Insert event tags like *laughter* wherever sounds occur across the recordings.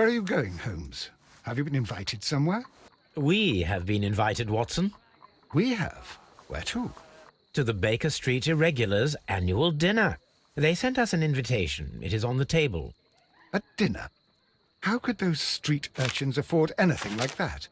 Where are you going, Holmes? Have you been invited somewhere? We have been invited, Watson, We have. Where to? to the Baker Street Irregulars' annual dinner. They sent us an invitation. It is on the table. A dinner? How could those street urchins afford anything like that?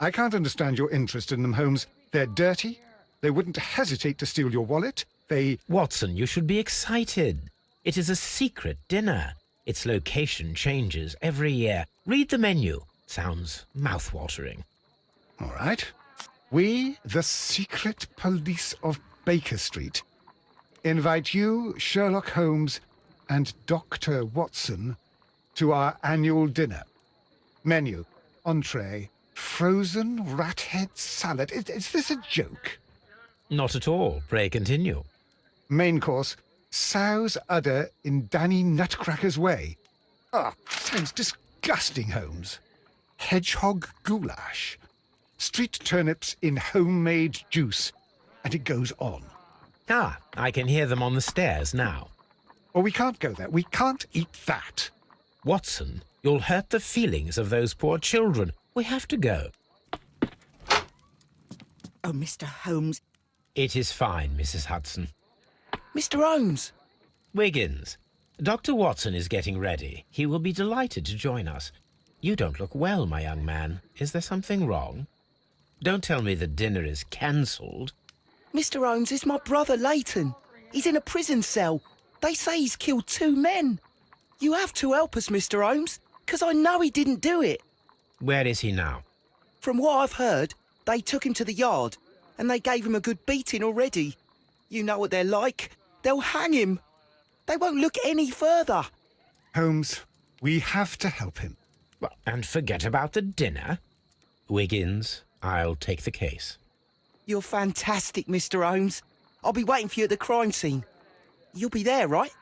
I can't understand your interest in them, Holmes. They're dirty. They wouldn't hesitate to steal your wallet. They... Watson, you should be excited. It is a secret dinner. Its location changes every year. Read the menu. Sounds mouth-watering. All right. We, the secret police of Baker Street, invite you, Sherlock Holmes, and Dr. Watson to our annual dinner. Menu, entree, frozen rat head salad. Is, is this a joke? Not at all. Pray continue. Main course, sow's udder in Danny Nutcracker's way. Ah, sounds disgusting, Holmes. Hedgehog goulash. Street turnips in homemade juice. And it goes on. Ah, I can hear them on the stairs now. Oh, we can't go there. We can't eat that. Watson, you'll hurt the feelings of those poor children. We have to go. Oh, Mr. Holmes. It is fine, Mrs. Hudson. Mr. Holmes! Wiggins, Dr. Watson is getting ready. He will be delighted to join us. You don't look well, my young man. Is there something wrong? Don't tell me the dinner is cancelled. Mr. Holmes is my brother Leighton. He's in a prison cell. They say he's killed two men. You have to help us, Mr. Holmes, because I know he didn't do it. Where is he now? From what I've heard, they took him to the yard and they gave him a good beating already. You know what they're like. They'll hang him. They won't look any further. Holmes, we have to help him. Well, and forget about the dinner. Wiggins, I'll take the case. You're fantastic, Mr. Holmes. I'll be waiting for you at the crime scene. You'll be there, right?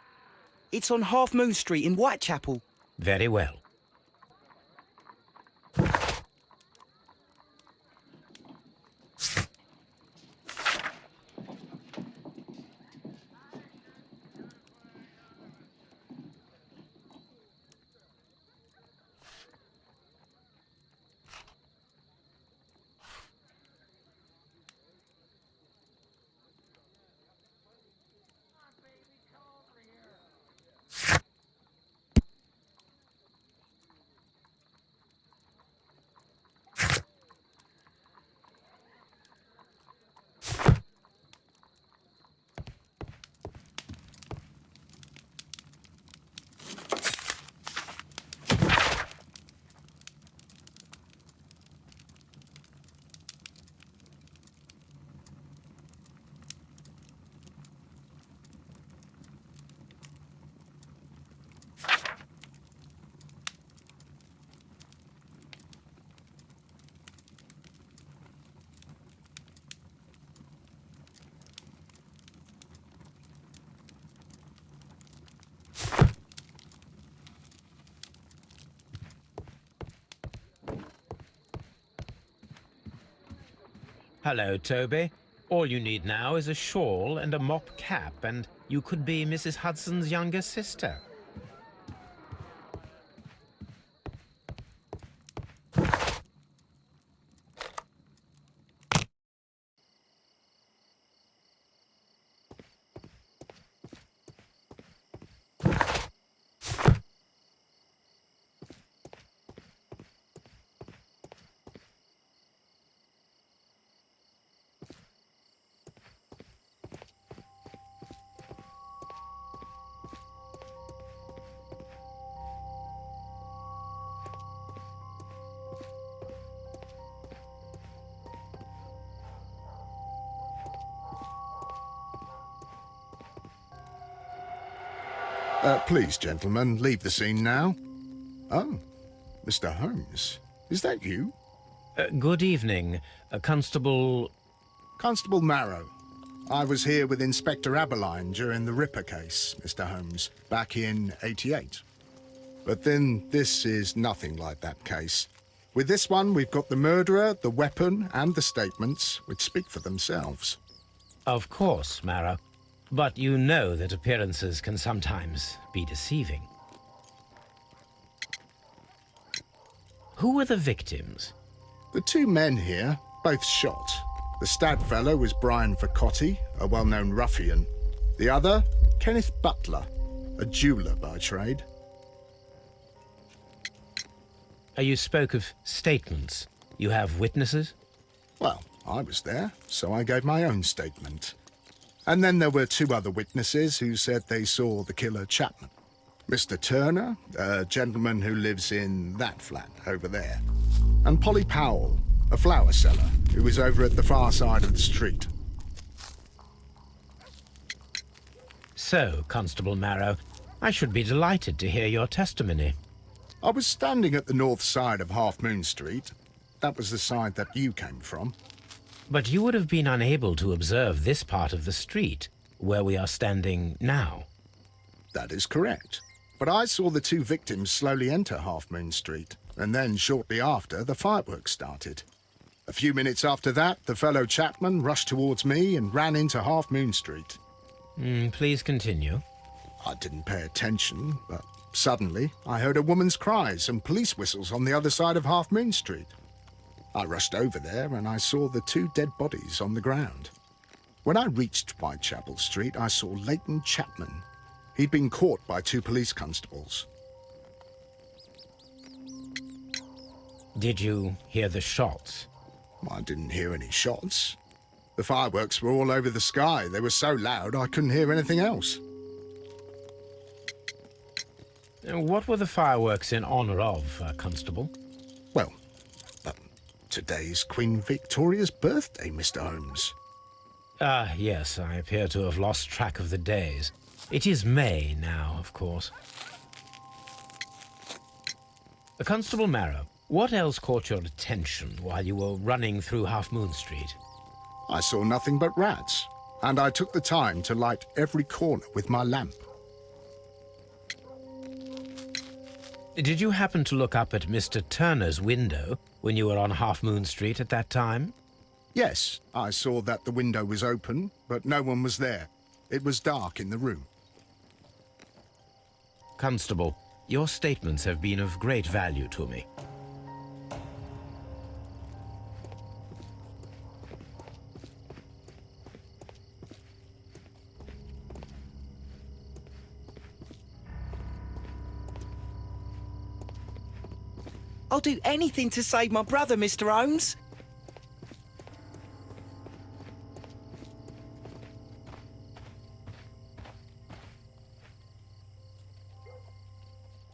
It's on Half Moon Street in Whitechapel. Very well. Hello, Toby. All you need now is a shawl and a mop cap, and you could be Mrs. Hudson's younger sister. Please, gentlemen, leave the scene now. Oh, Mr. Holmes, is that you? Uh, good evening, uh, Constable... Constable Marrow. I was here with Inspector Abberline during the Ripper case, Mr. Holmes, back in 88. But then this is nothing like that case. With this one, we've got the murderer, the weapon, and the statements, which speak for themselves. Of course, Marrow. But you know that appearances can sometimes be deceiving. Who were the victims? The two men here, both shot. The stab fellow was Brian Vacotti, a well-known ruffian. The other, Kenneth Butler, a jeweller by trade. Uh, You spoke of statements. You have witnesses? Well, I was there, so I gave my own statement. And then there were two other witnesses who said they saw the killer Chapman. Mr. Turner, a gentleman who lives in that flat over there. And Polly Powell, a flower seller, who was over at the far side of the street. So, Constable Marrow, I should be delighted to hear your testimony. I was standing at the north side of Half Moon Street. That was the side that you came from. But you would have been unable to observe this part of the street, where we are standing now. That is correct. But I saw the two victims slowly enter Half Moon Street, and then shortly after, the fireworks started. A few minutes after that, the fellow Chapman rushed towards me and ran into Half Moon Street. Mm, please continue. I didn't pay attention, but suddenly I heard a woman's cries and police whistles on the other side of Half Moon Street. I rushed over there and I saw the two dead bodies on the ground. When I reached Whitechapel Street, I saw Leighton Chapman. He'd been caught by two police constables. Did you hear the shots? I didn't hear any shots. The fireworks were all over the sky. They were so loud I couldn't hear anything else. What were the fireworks in honor of, uh, Constable? Today's Queen Victoria's birthday, Mr. Holmes. Ah, yes, I appear to have lost track of the days. It is May now, of course. Constable Marrow, what else caught your attention while you were running through Half Moon Street? I saw nothing but rats, and I took the time to light every corner with my lamp. Did you happen to look up at Mr. Turner's window when you were on Half Moon Street at that time? Yes, I saw that the window was open, but no one was there. It was dark in the room. Constable, your statements have been of great value to me. I'll do anything to save my brother, Mr. Holmes.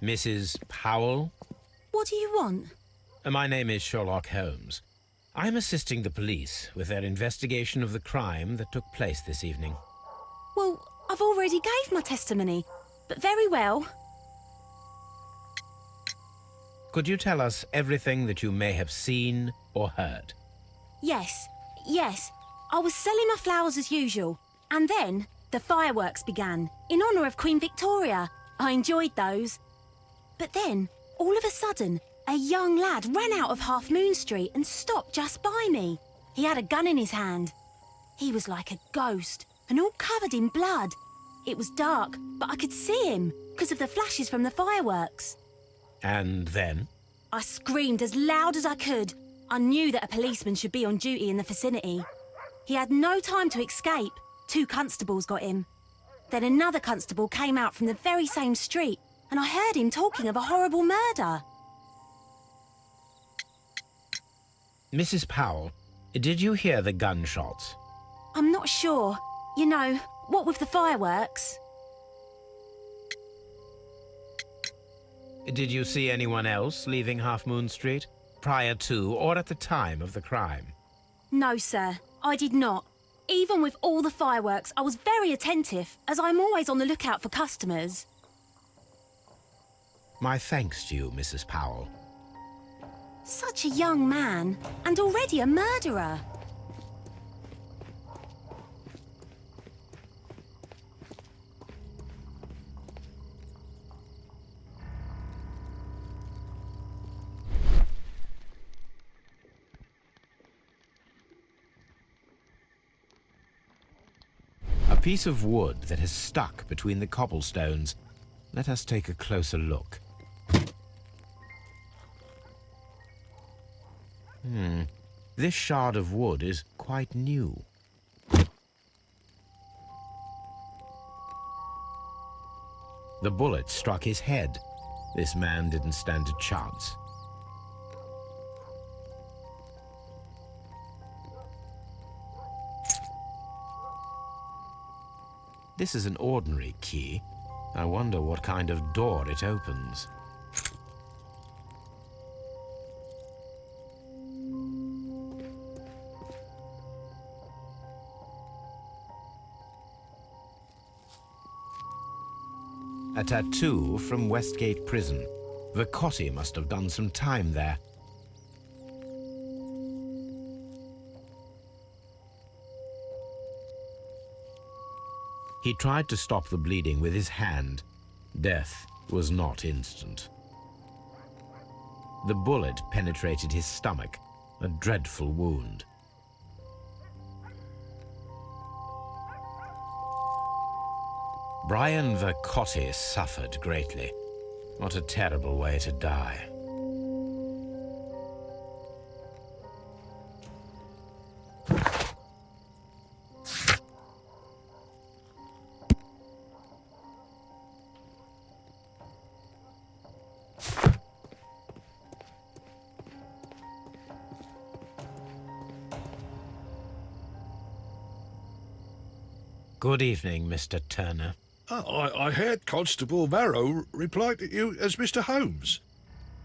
Mrs. Powell? What do you want? My name is Sherlock Holmes. I'm assisting the police with their investigation of the crime that took place this evening. Well, I've already gave my testimony, but very well. Could you tell us everything that you may have seen or heard? Yes, yes. I was selling my flowers as usual, and then the fireworks began in honour of Queen Victoria. I enjoyed those. But then, all of a sudden, a young lad ran out of Half Moon Street and stopped just by me. He had a gun in his hand. He was like a ghost and all covered in blood. It was dark, but I could see him because of the flashes from the fireworks. And then? I screamed as loud as I could. I knew that a policeman should be on duty in the vicinity. He had no time to escape. Two constables got him. Then another constable came out from the very same street, and I heard him talking of a horrible murder. Mrs. Powell, did you hear the gunshots? I'm not sure. You know, what with the fireworks? Did you see anyone else leaving Half Moon Street prior to or at the time of the crime? No, sir, I did not. Even with all the fireworks, I was very attentive, as I'm always on the lookout for customers. My thanks to you, Mrs. Powell. Such a young man, and already a murderer. piece of wood that has stuck between the cobblestones. Let us take a closer look. Hmm, this shard of wood is quite new. The bullet struck his head. This man didn't stand a chance. This is an ordinary key. I wonder what kind of door it opens. A tattoo from Westgate Prison. Vicotti must have done some time there. He tried to stop the bleeding with his hand. Death was not instant. The bullet penetrated his stomach, a dreadful wound. Brian Vicotti suffered greatly. What a terrible way to die. Good evening, Mr. Turner. Oh, I, I heard Constable Marrow reply to you as Mr. Holmes.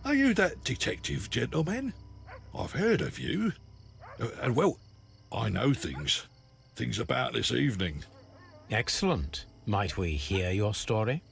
Are you that detective gentleman? I've heard of you. Uh, and well, I know things. Things about this evening. Excellent. Might we hear your story?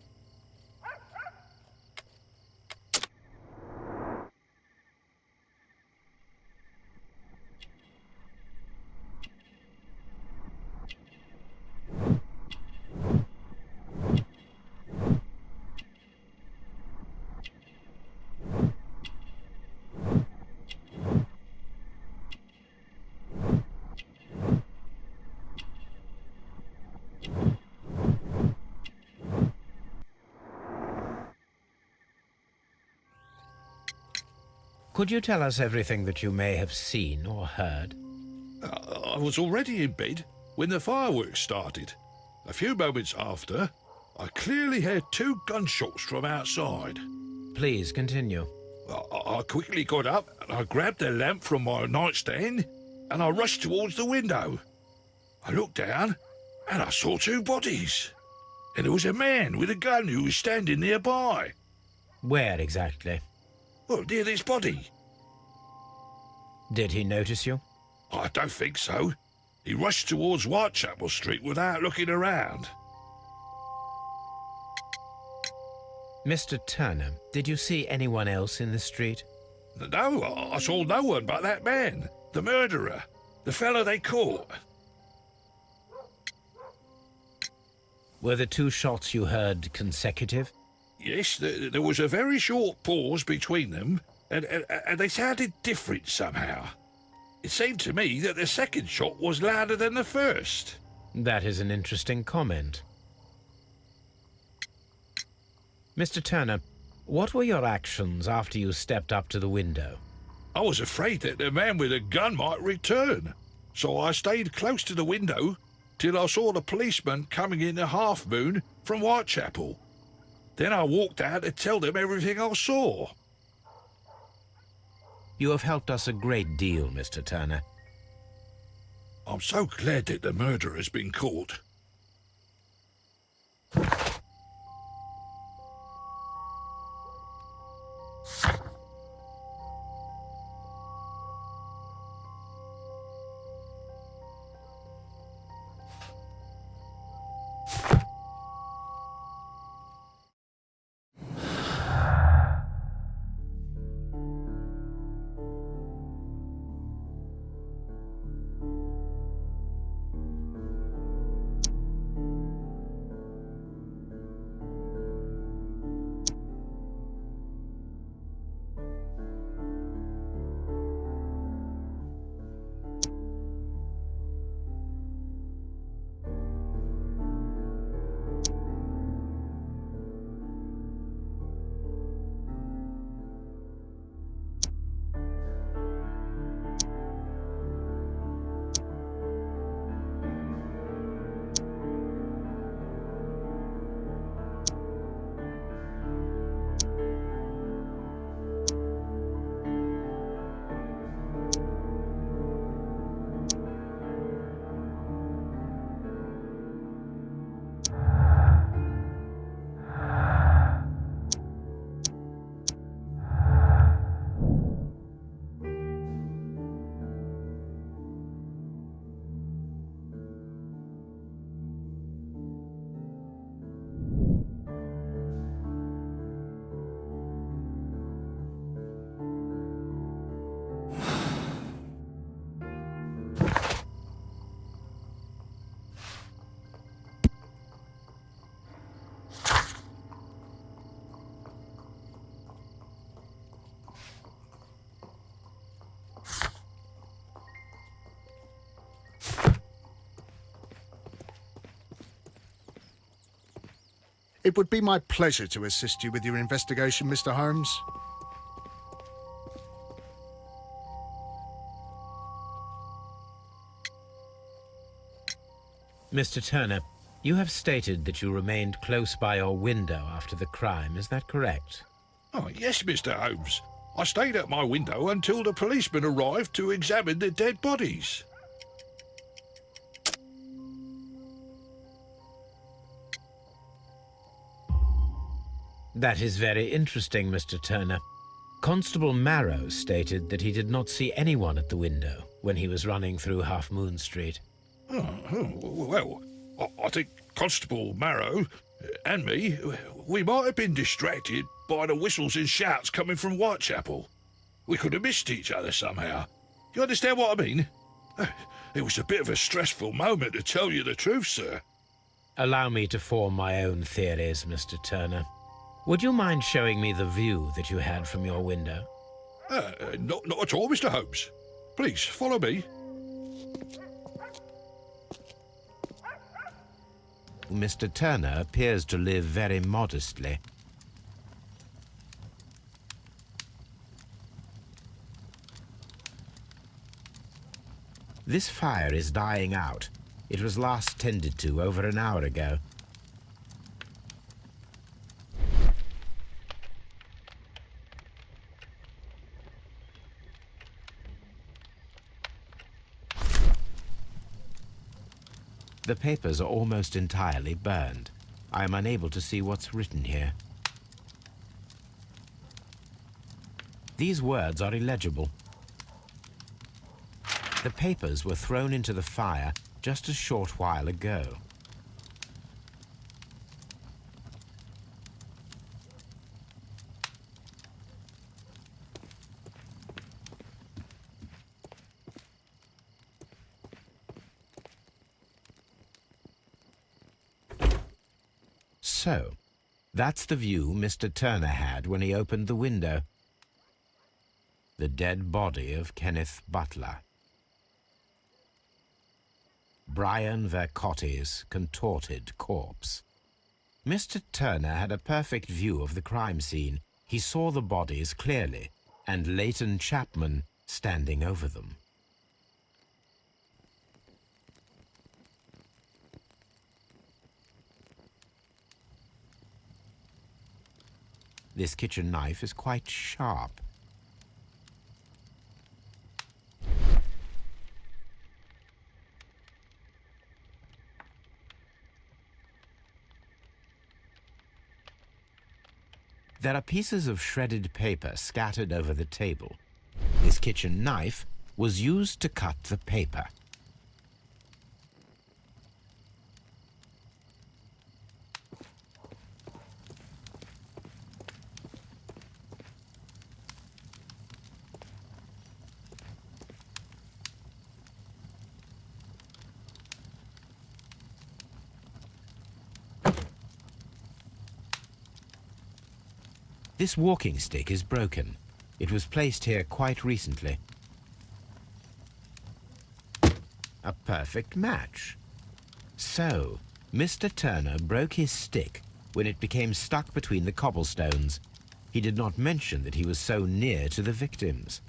Could you tell us everything that you may have seen or heard? Uh, I was already in bed when the fireworks started. A few moments after, I clearly heard two gunshots from outside. Please continue. I, I quickly got up and I grabbed the lamp from my nightstand and I rushed towards the window. I looked down and I saw two bodies. And there was a man with a gun who was standing nearby. Where exactly? Well, near this body. Did he notice you? I don't think so. He rushed towards Whitechapel Street without looking around. Mr. Turner, did you see anyone else in the street? No, I saw no one but that man, the murderer, the fellow they caught. Were the two shots you heard consecutive? Yes, th there was a very short pause between them, and, and, and they sounded different somehow. It seemed to me that the second shot was louder than the first. That is an interesting comment. Mr. Turner, what were your actions after you stepped up to the window? I was afraid that the man with the gun might return, so I stayed close to the window till I saw the policeman coming in the half moon from Whitechapel. Then I walked out to tell them everything I saw. You have helped us a great deal, Mr. Turner. I'm so glad that the murderer has been caught. It would be my pleasure to assist you with your investigation, Mr. Holmes. Mr. Turner, you have stated that you remained close by your window after the crime. Is that correct? Oh, yes, Mr. Holmes. I stayed at my window until the policeman arrived to examine the dead bodies. That is very interesting, Mr. Turner. Constable Marrow stated that he did not see anyone at the window when he was running through Half Moon Street. Oh, oh, well, I, I think Constable Marrow and me, we might have been distracted by the whistles and shouts coming from Whitechapel. We could have missed each other somehow. You understand what I mean? It was a bit of a stressful moment, to tell you the truth, sir. Allow me to form my own theories, Mr. Turner. Would you mind showing me the view that you had from your window? Uh, not, not at all, Mr. Holmes. Please, follow me. Mr. Turner appears to live very modestly. This fire is dying out. It was last tended to over an hour ago. The papers are almost entirely burned. I am unable to see what's written here. These words are illegible. The papers were thrown into the fire just a short while ago. So, that's the view Mr. Turner had when he opened the window. The dead body of Kenneth Butler. Brian Vercotti's contorted corpse. Mr. Turner had a perfect view of the crime scene. He saw the bodies clearly, and Leighton Chapman standing over them. This kitchen knife is quite sharp. There are pieces of shredded paper scattered over the table. This kitchen knife was used to cut the paper. This walking stick is broken. It was placed here quite recently. A perfect match. So, Mr. Turner broke his stick when it became stuck between the cobblestones. He did not mention that he was so near to the victims.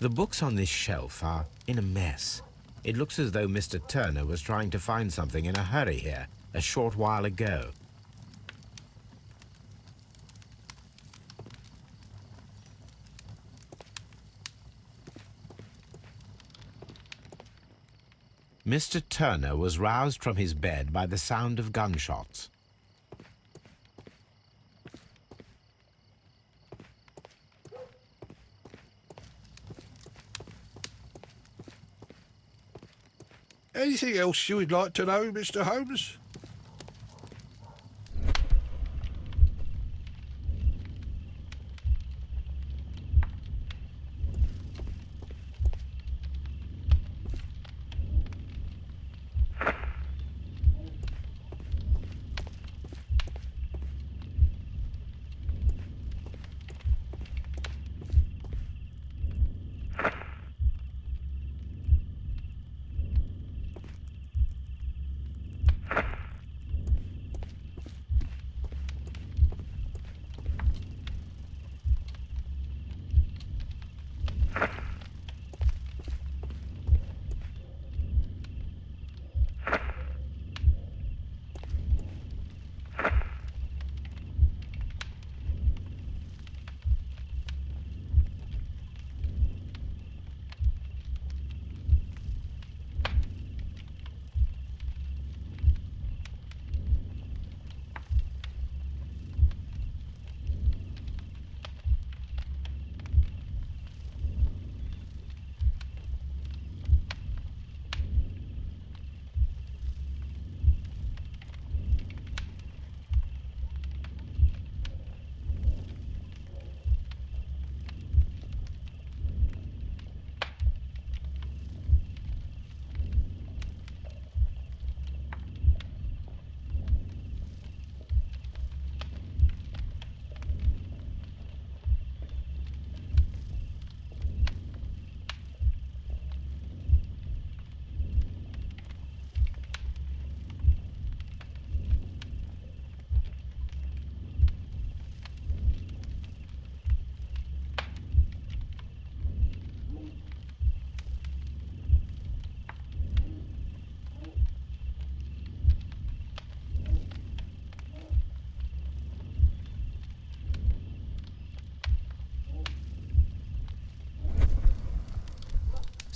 The books on this shelf are in a mess. It looks as though Mr. Turner was trying to find something in a hurry here, a short while ago. Mr. Turner was roused from his bed by the sound of gunshots. Anything else you would like to know, Mr. Holmes?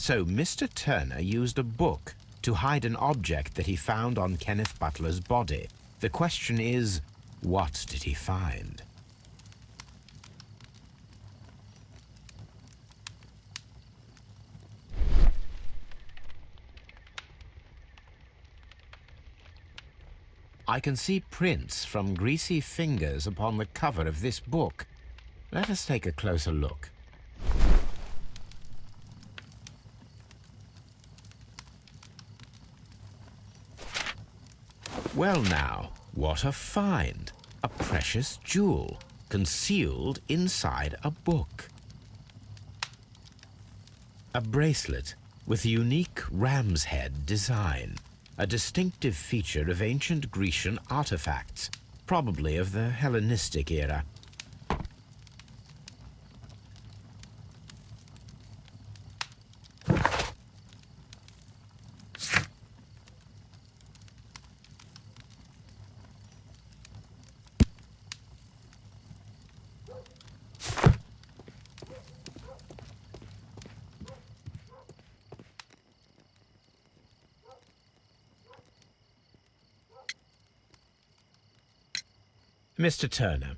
So Mr. Turner used a book to hide an object that he found on Kenneth Butler's body. The question is, what did he find? I can see prints from greasy fingers upon the cover of this book. Let us take a closer look. Well now, what a find! A precious jewel, concealed inside a book. A bracelet with a unique ram's head design, a distinctive feature of ancient Grecian artifacts, probably of the Hellenistic era. Mr. Turner,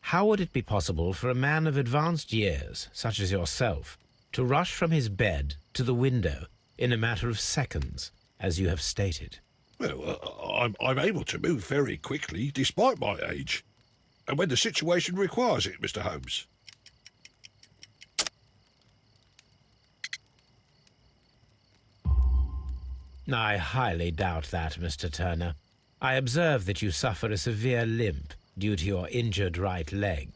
how would it be possible for a man of advanced years, such as yourself, to rush from his bed to the window in a matter of seconds, as you have stated? Well, uh, I'm, I'm able to move very quickly, despite my age. And when the situation requires it, Mr. Holmes. I highly doubt that, Mr. Turner. I observe that you suffer a severe limp due to your injured right leg.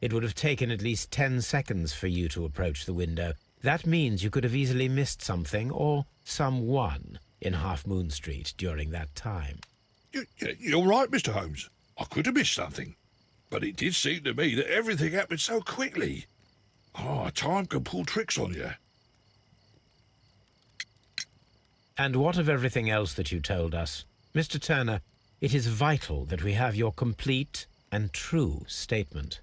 It would have taken at least ten seconds for you to approach the window. That means you could have easily missed something or someone in Half Moon Street during that time. You, you're right, Mr. Holmes. I could have missed something. But it did seem to me that everything happened so quickly. Oh, time can pull tricks on you. And what of everything else that you told us? Mr. Turner, it is vital that we have your complete and true statement.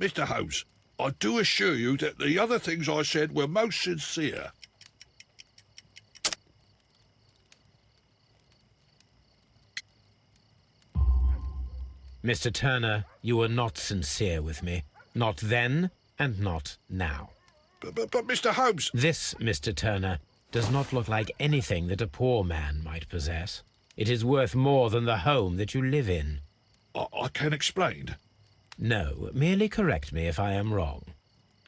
Mr. Holmes, I do assure you that the other things I said were most sincere. Mr. Turner, you were not sincere with me. Not then, and not now. But, but, but Mr. Holmes... This, Mr. Turner, does not look like anything that a poor man might possess. It is worth more than the home that you live in. I, I can explain. No, merely correct me if I am wrong.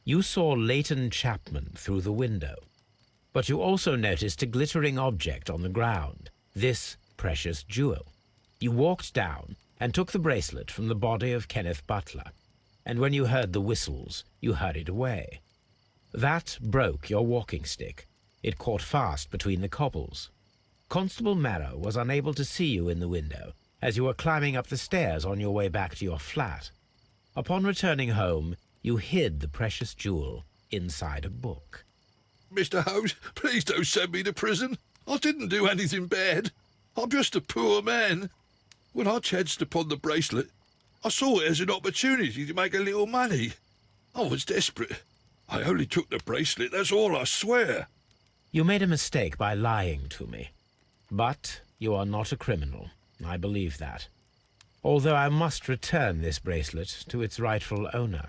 You saw Leighton Chapman through the window, but you also noticed a glittering object on the ground, this precious jewel. You walked down and took the bracelet from the body of Kenneth Butler, and when you heard the whistles, you hurried away. That broke your walking stick. It caught fast between the cobbles. Constable Marrow was unable to see you in the window as you were climbing up the stairs on your way back to your flat. Upon returning home, you hid the precious jewel inside a book. Mr. Holmes, please don't send me to prison. I didn't do anything bad. I'm just a poor man. When I chanced upon the bracelet, I saw it as an opportunity to make a little money. I was desperate. I only took the bracelet, that's all I swear. You made a mistake by lying to me. But you are not a criminal. I believe that. Although I must return this bracelet to its rightful owner.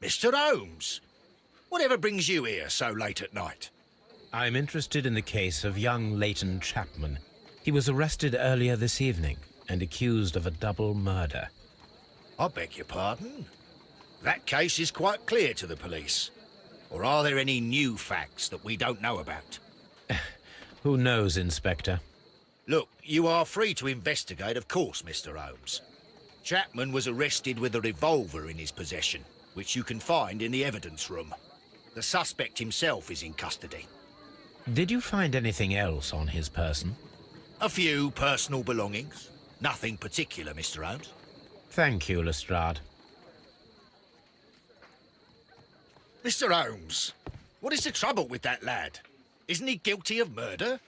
Mr. Holmes, whatever brings you here so late at night? I'm interested in the case of young Leighton Chapman. He was arrested earlier this evening and accused of a double murder. I beg your pardon? That case is quite clear to the police. Or are there any new facts that we don't know about? *sighs* Who knows, Inspector? Look, you are free to investigate, of course, Mr. Holmes. Chapman was arrested with a revolver in his possession which you can find in the evidence room. The suspect himself is in custody. Did you find anything else on his person? A few personal belongings. Nothing particular, Mr. Holmes. Thank you, Lestrade. Mr. Holmes, what is the trouble with that lad? Isn't he guilty of murder?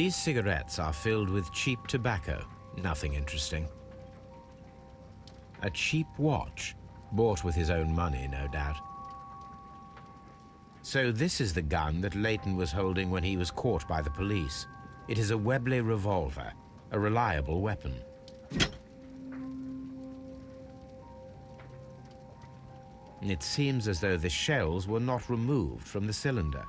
These cigarettes are filled with cheap tobacco. Nothing interesting. A cheap watch, bought with his own money, no doubt. So this is the gun that Leighton was holding when he was caught by the police. It is a Webley revolver, a reliable weapon. It seems as though the shells were not removed from the cylinder.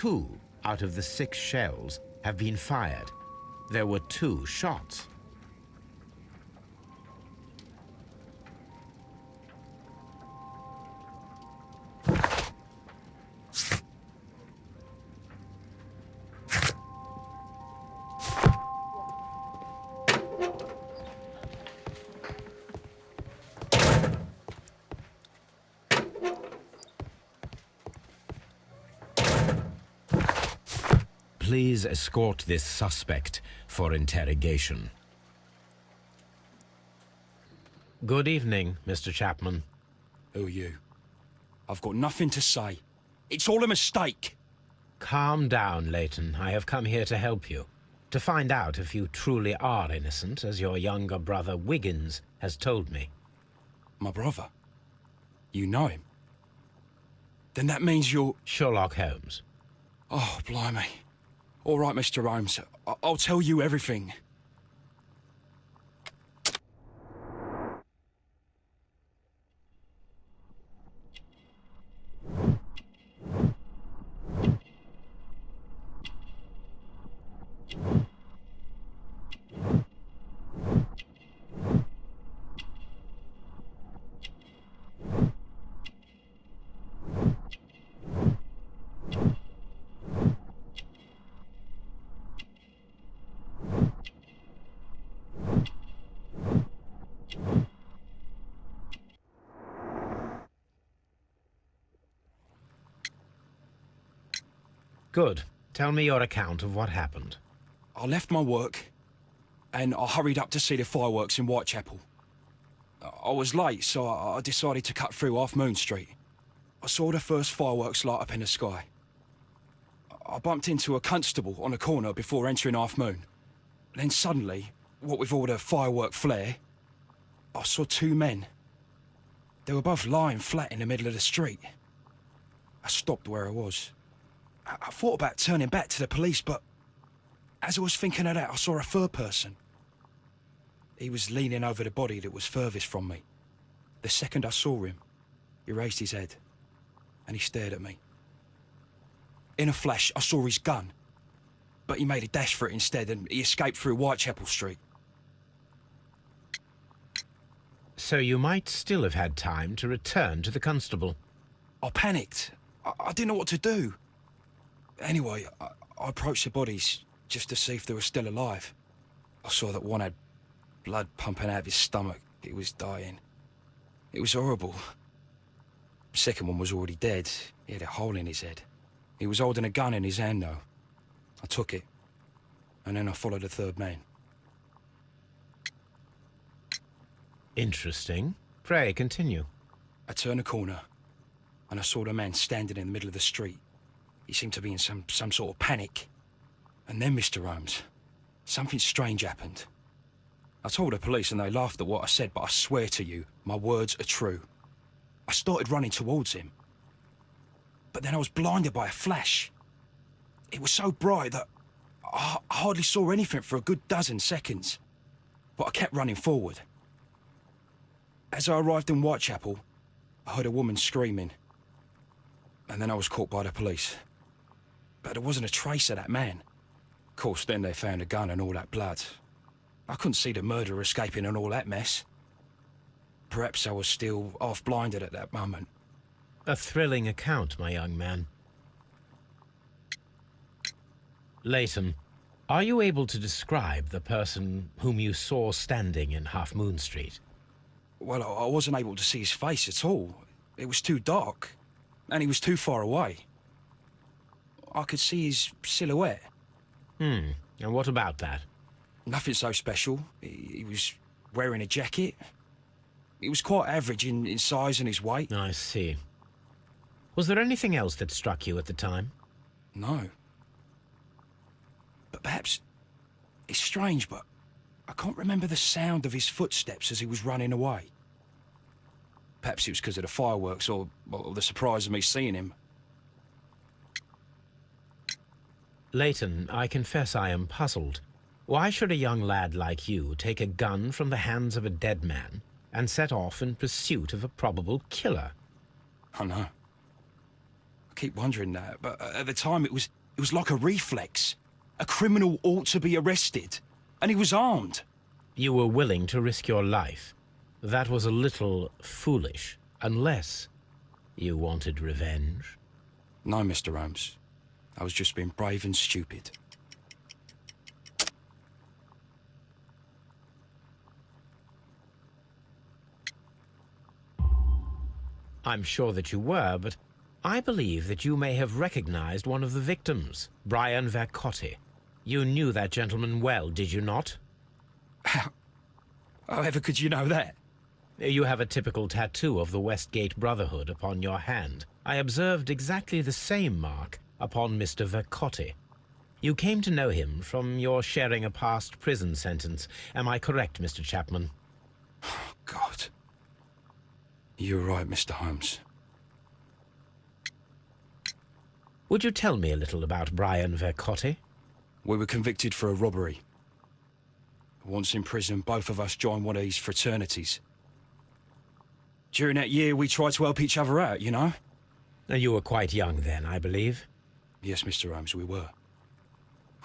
Two out of the six shells have been fired. There were two shots. Please escort this suspect for interrogation. Good evening, Mr. Chapman. Who are you? I've got nothing to say. It's all a mistake. Calm down, Leighton. I have come here to help you. To find out if you truly are innocent, as your younger brother Wiggins has told me. My brother? You know him? Then that means you're... Sherlock Holmes. Oh, blimey. All right, Mr. Holmes. I I'll tell you everything. Good. Tell me your account of what happened. I left my work and I hurried up to see the fireworks in Whitechapel. I was late, so I decided to cut through Half Moon Street. I saw the first fireworks light up in the sky. I bumped into a constable on a corner before entering Half Moon. Then suddenly, what with all the firework flare, I saw two men. They were both lying flat in the middle of the street. I stopped where I was. I, I thought about turning back to the police, but as I was thinking of that, I saw a third person. He was leaning over the body that was furthest from me. The second I saw him, he raised his head and he stared at me. In a flash, I saw his gun, but he made a dash for it instead and he escaped through Whitechapel Street. So you might still have had time to return to the constable. I panicked. I, I didn't know what to do. Anyway, I, I approached the bodies just to see if they were still alive. I saw that one had blood pumping out of his stomach. He was dying. It was horrible. The second one was already dead. He had a hole in his head. He was holding a gun in his hand, though. I took it, and then I followed the third man. Interesting. Pray, continue. I turned a corner, and I saw the man standing in the middle of the street. He seemed to be in some, some sort of panic. And then, Mr. Holmes, something strange happened. I told the police and they laughed at what I said, but I swear to you, my words are true. I started running towards him. But then I was blinded by a flash. It was so bright that I I hardly saw anything for a good dozen seconds. But I kept running forward. As I arrived in Whitechapel, I heard a woman screaming. And then I was caught by the police. But there wasn't a trace of that man. Of course, then they found a gun and all that blood. I couldn't see the murderer escaping and all that mess. Perhaps I was still half-blinded at that moment. A thrilling account, my young man. Leighton, Are you able to describe the person whom you saw standing in Half Moon Street? Well, I wasn't able to see his face at all. It was too dark, and he was too far away. I could see his silhouette. Hmm. And what about that? Nothing so special. He, he was wearing a jacket. He was quite average in, in size and his weight. I see. Was there anything else that struck you at the time? No. But perhaps it's strange, but I can't remember the sound of his footsteps as he was running away. Perhaps it was because of the fireworks or, or the surprise of me seeing him. Leighton, I confess I am puzzled. Why should a young lad like you take a gun from the hands of a dead man and set off in pursuit of a probable killer? I know. I keep wondering that, but at the time it was it was like a reflex. A criminal ought to be arrested, and he was armed. You were willing to risk your life. That was a little foolish, unless you wanted revenge. No, Mr. Holmes. I was just being brave and stupid. I'm sure that you were, but I believe that you may have recognized one of the victims, Brian Vercotti. You knew that gentleman well, did you not? *laughs* How? However could you know that? You have a typical tattoo of the Westgate Brotherhood upon your hand. I observed exactly the same mark upon Mr. Vercotti. You came to know him from your sharing a past prison sentence. Am I correct, Mr. Chapman? Oh, *sighs* God. You're right, Mr. Holmes. Would you tell me a little about Brian Vercotti? We were convicted for a robbery. Once in prison, both of us joined one of these fraternities. During that year, we tried to help each other out, you know? You were quite young then, I believe. Yes, Mr. Holmes, we were.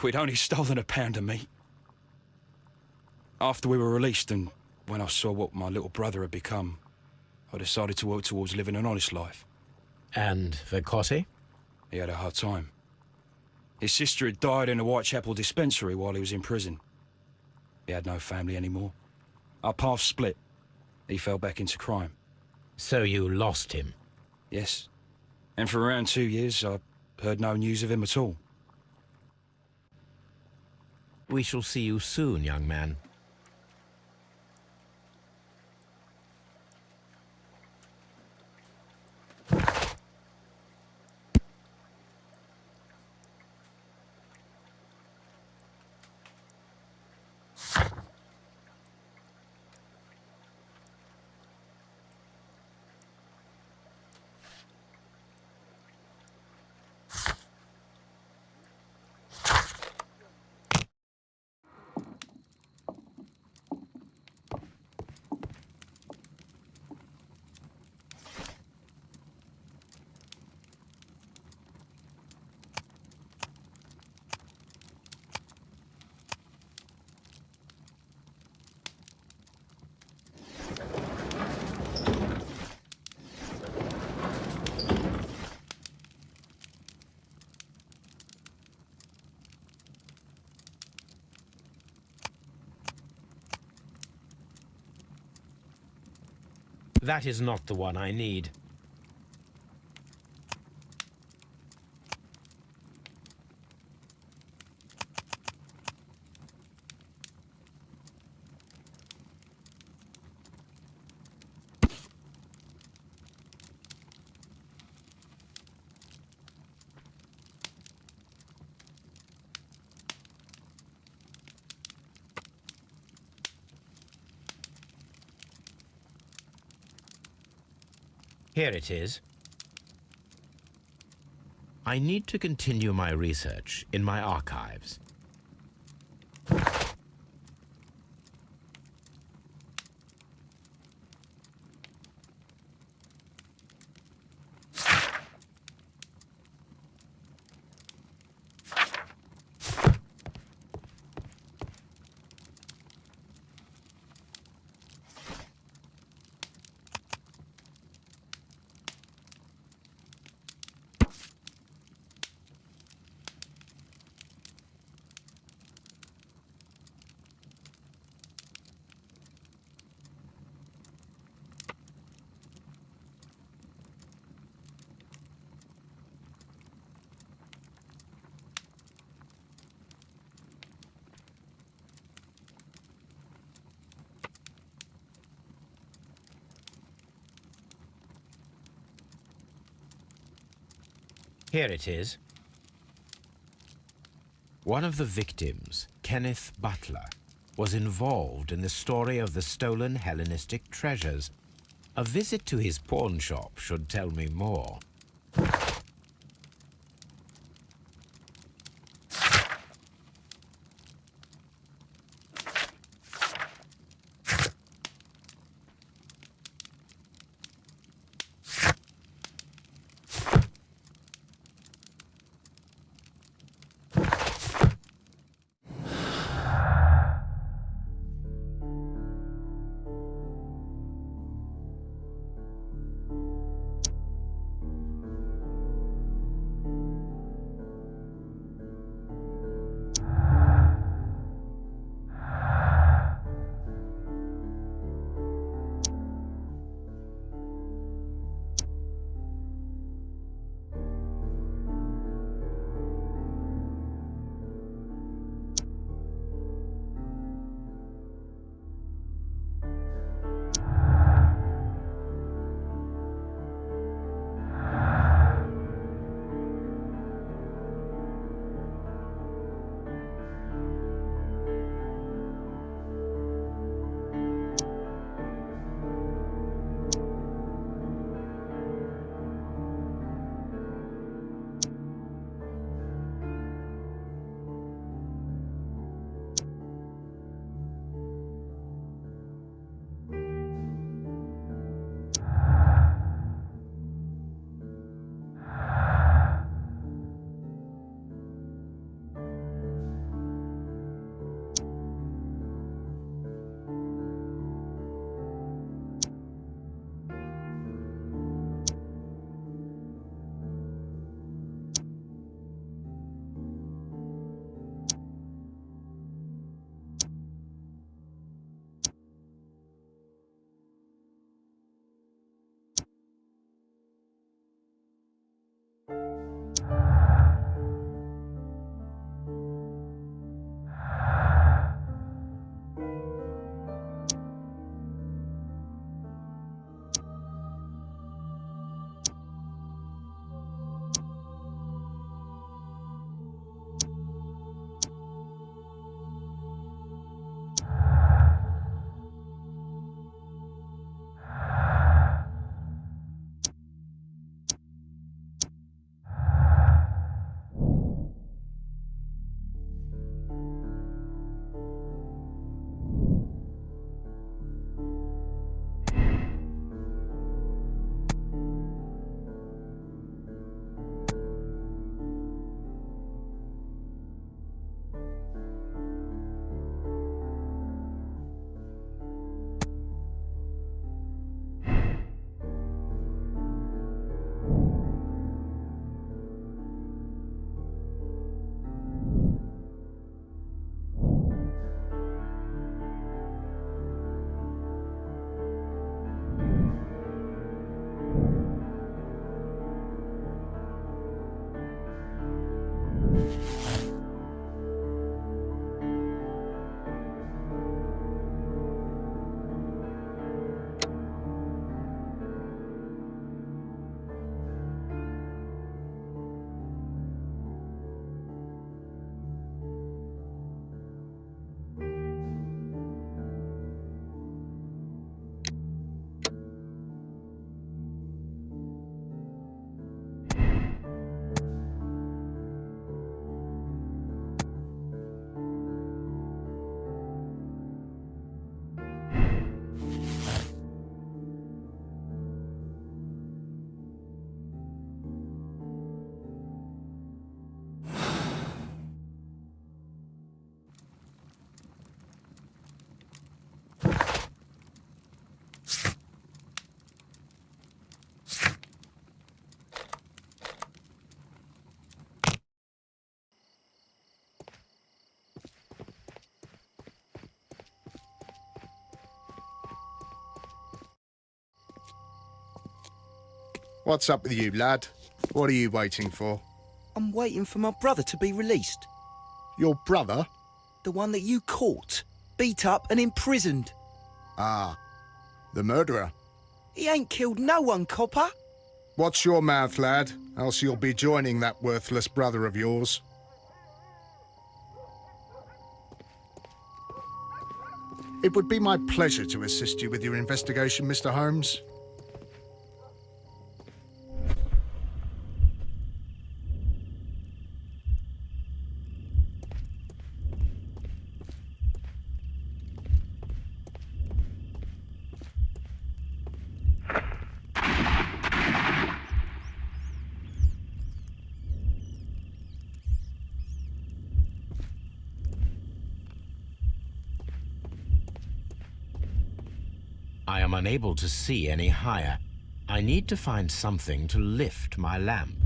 We'd only stolen a pound of meat. After we were released and when I saw what my little brother had become, I decided to work towards living an honest life. And Vercotti? He had a hard time. His sister had died in a Whitechapel dispensary while he was in prison. He had no family anymore. Our paths split. He fell back into crime. So you lost him? Yes. And for around two years, I heard no news of him at all. We shall see you soon, young man. That is not the one I need. Here it is. I need to continue my research in my archives. Here it is. One of the victims, Kenneth Butler, was involved in the story of the stolen Hellenistic treasures. A visit to his pawn shop should tell me more. What's up with you, lad? What are you waiting for? I'm waiting for my brother to be released. Your brother? The one that you caught, beat up and imprisoned. Ah, the murderer. He ain't killed no one, copper. Watch your mouth, lad, else you'll be joining that worthless brother of yours. It would be my pleasure to assist you with your investigation, Mr. Holmes. I am unable to see any higher. I need to find something to lift my lamp.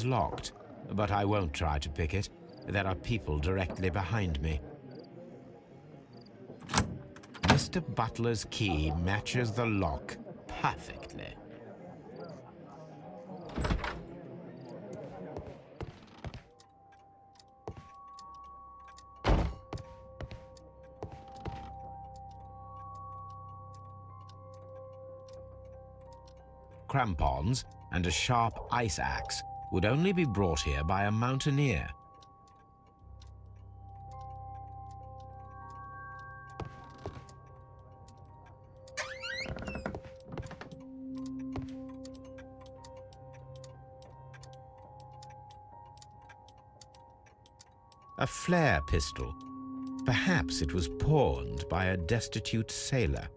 Is locked, but I won't try to pick it. There are people directly behind me. Mr. Butler's key matches the lock perfectly. Crampons and a sharp ice axe would only be brought here by a mountaineer. A flare pistol. Perhaps it was pawned by a destitute sailor.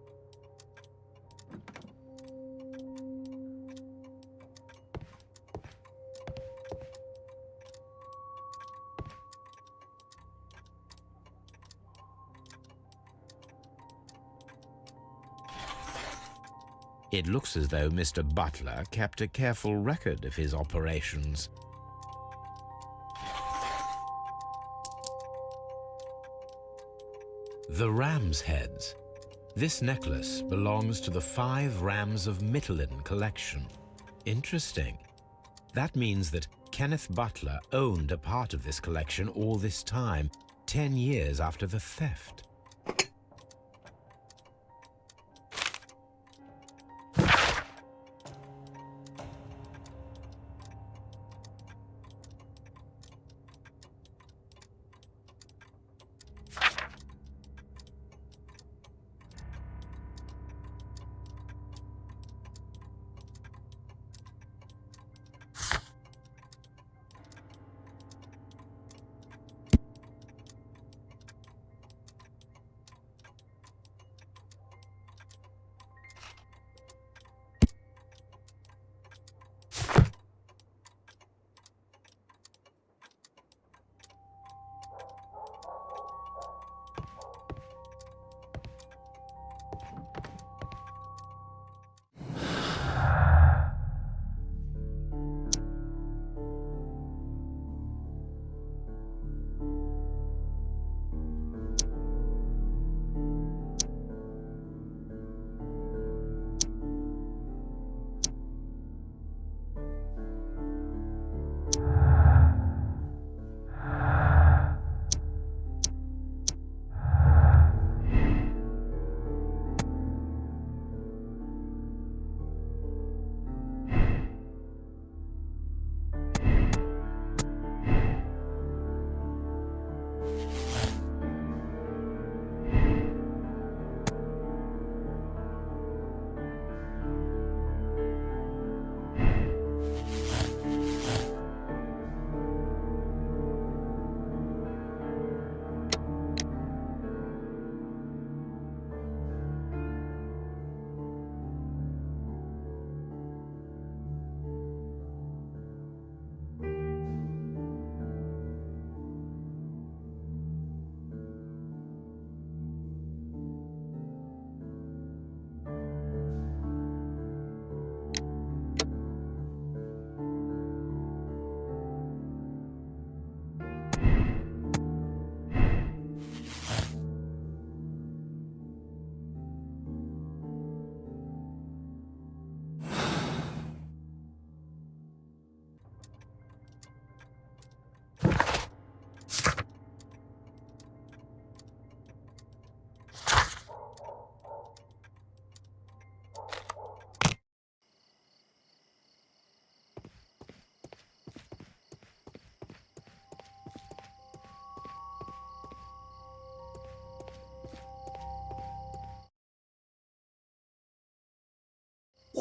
It looks as though Mr. Butler kept a careful record of his operations. The ram's heads. This necklace belongs to the five rams of Mittelin collection. Interesting. That means that Kenneth Butler owned a part of this collection all this time, 10 years after the theft.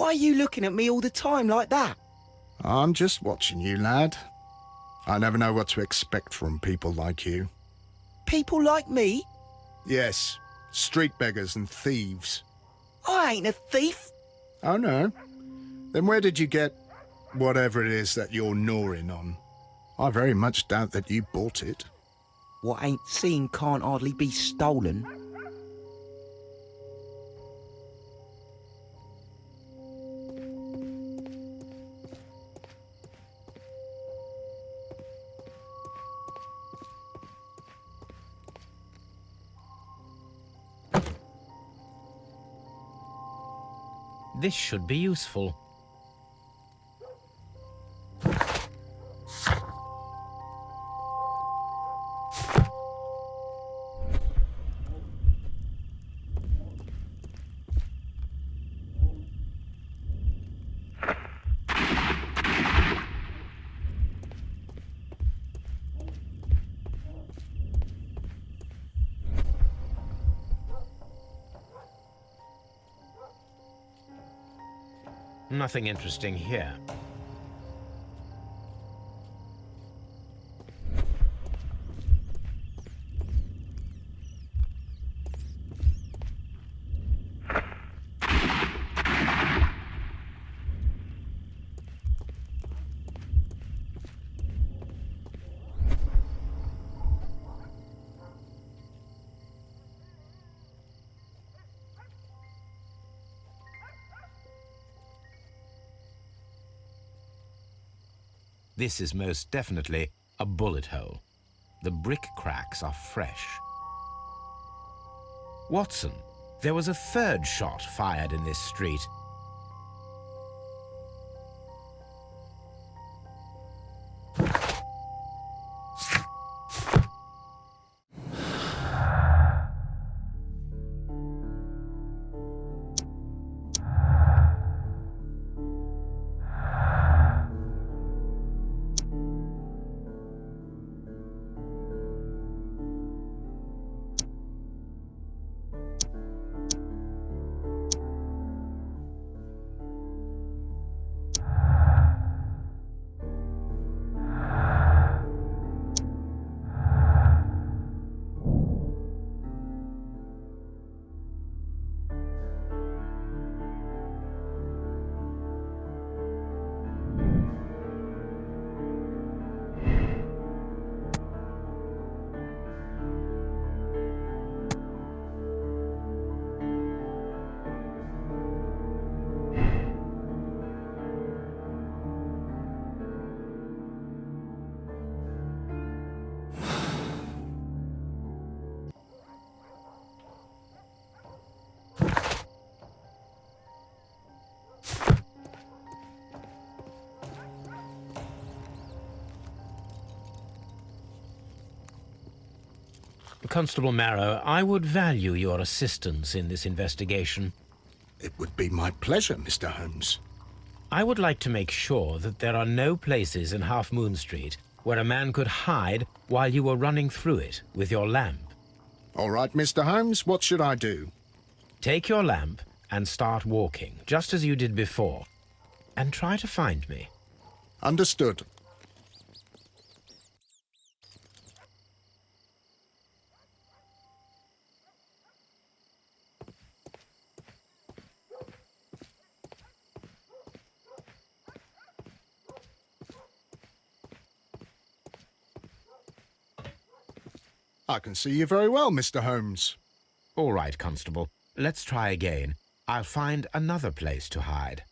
Why are you looking at me all the time like that? I'm just watching you, lad. I never know what to expect from people like you. People like me? Yes, street beggars and thieves. I ain't a thief. Oh, no? Then where did you get whatever it is that you're gnawing on? I very much doubt that you bought it. What ain't seen can't hardly be stolen. This should be useful. Nothing interesting here. This is most definitely a bullet hole. The brick cracks are fresh. Watson, there was a third shot fired in this street. Constable Marrow, I would value your assistance in this investigation. It would be my pleasure, Mr. Holmes. I would like to make sure that there are no places in Half Moon Street where a man could hide while you were running through it with your lamp. All right, Mr. Holmes, what should I do? Take your lamp and start walking, just as you did before, and try to find me. Understood. I can see you very well, Mr. Holmes. All right, Constable. Let's try again. I'll find another place to hide.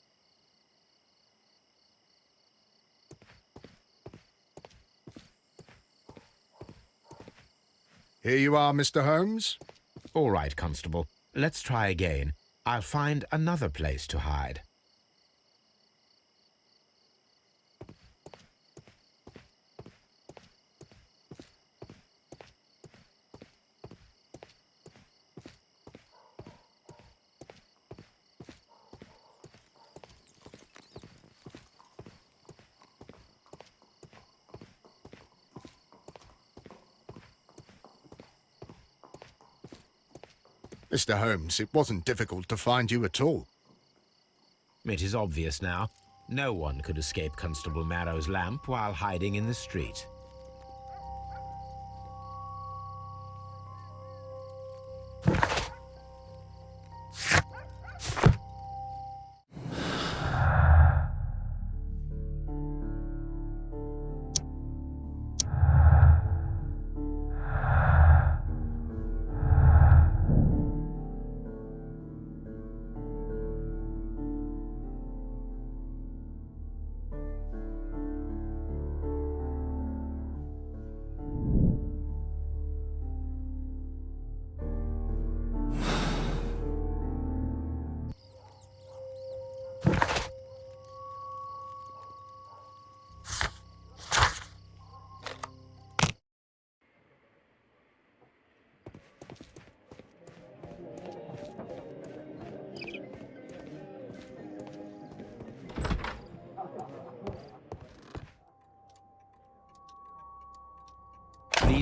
Here you are, Mr. Holmes. All right, Constable. Let's try again. I'll find another place to hide. Mr. Holmes, it wasn't difficult to find you at all. It is obvious now. No one could escape Constable Marrow's lamp while hiding in the street.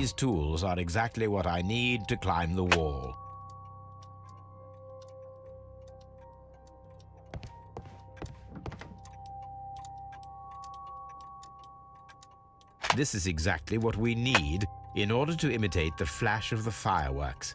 These tools are exactly what I need to climb the wall. This is exactly what we need in order to imitate the flash of the fireworks.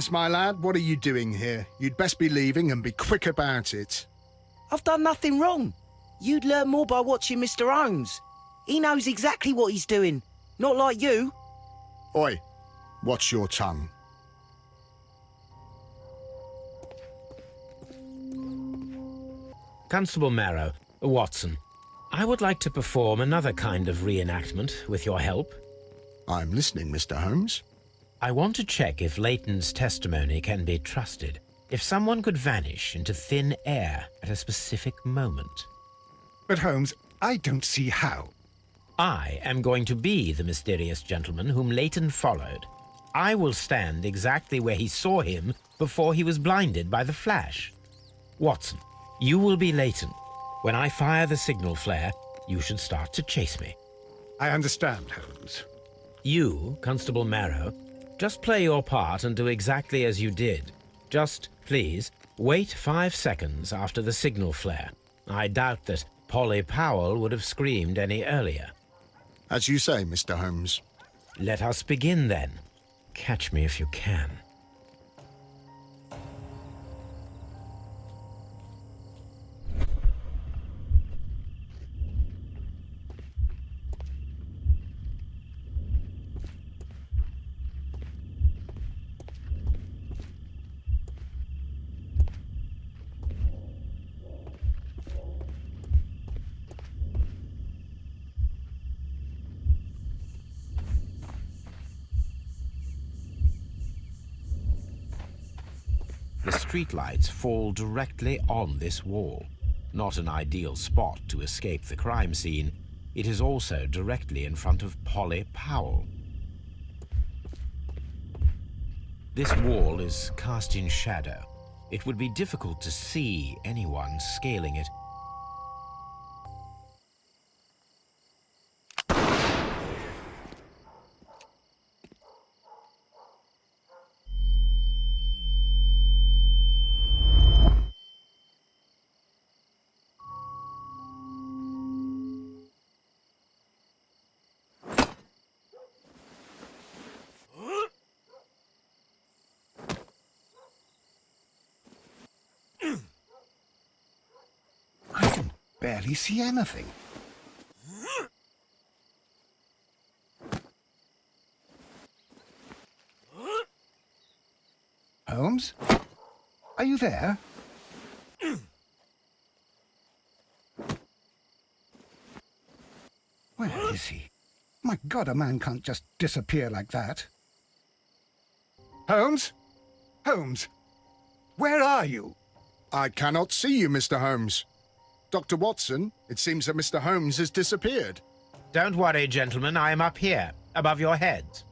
Wiggins, my lad, what are you doing here? You'd best be leaving and be quick about it. I've done nothing wrong. You'd learn more by watching Mr. Holmes. He knows exactly what he's doing. Not like you. Oi, watch your tongue. Constable Marrow, Watson, I would like to perform another kind of reenactment with your help. I'm listening, Mr. Holmes. I want to check if Leighton's testimony can be trusted. If someone could vanish into thin air at a specific moment. But Holmes, I don't see how. I am going to be the mysterious gentleman whom Leighton followed. I will stand exactly where he saw him before he was blinded by the flash. Watson, you will be Leighton. When I fire the signal flare, you should start to chase me. I understand, Holmes. You, Constable Marrow, just play your part and do exactly as you did. Just, please, wait five seconds after the signal flare. I doubt that Polly Powell would have screamed any earlier. As you say, Mr. Holmes. Let us begin then. Catch me if you can. Streetlights fall directly on this wall. Not an ideal spot to escape the crime scene, it is also directly in front of Polly Powell. This wall is cast in shadow. It would be difficult to see anyone scaling it. Barely see anything. Holmes? Are you there? Where is he? My God, a man can't just disappear like that. Holmes? Holmes? Where are you? I cannot see you, Mr. Holmes. Dr. Watson, it seems that Mr. Holmes has disappeared. Don't worry, gentlemen. I am up here, above your heads.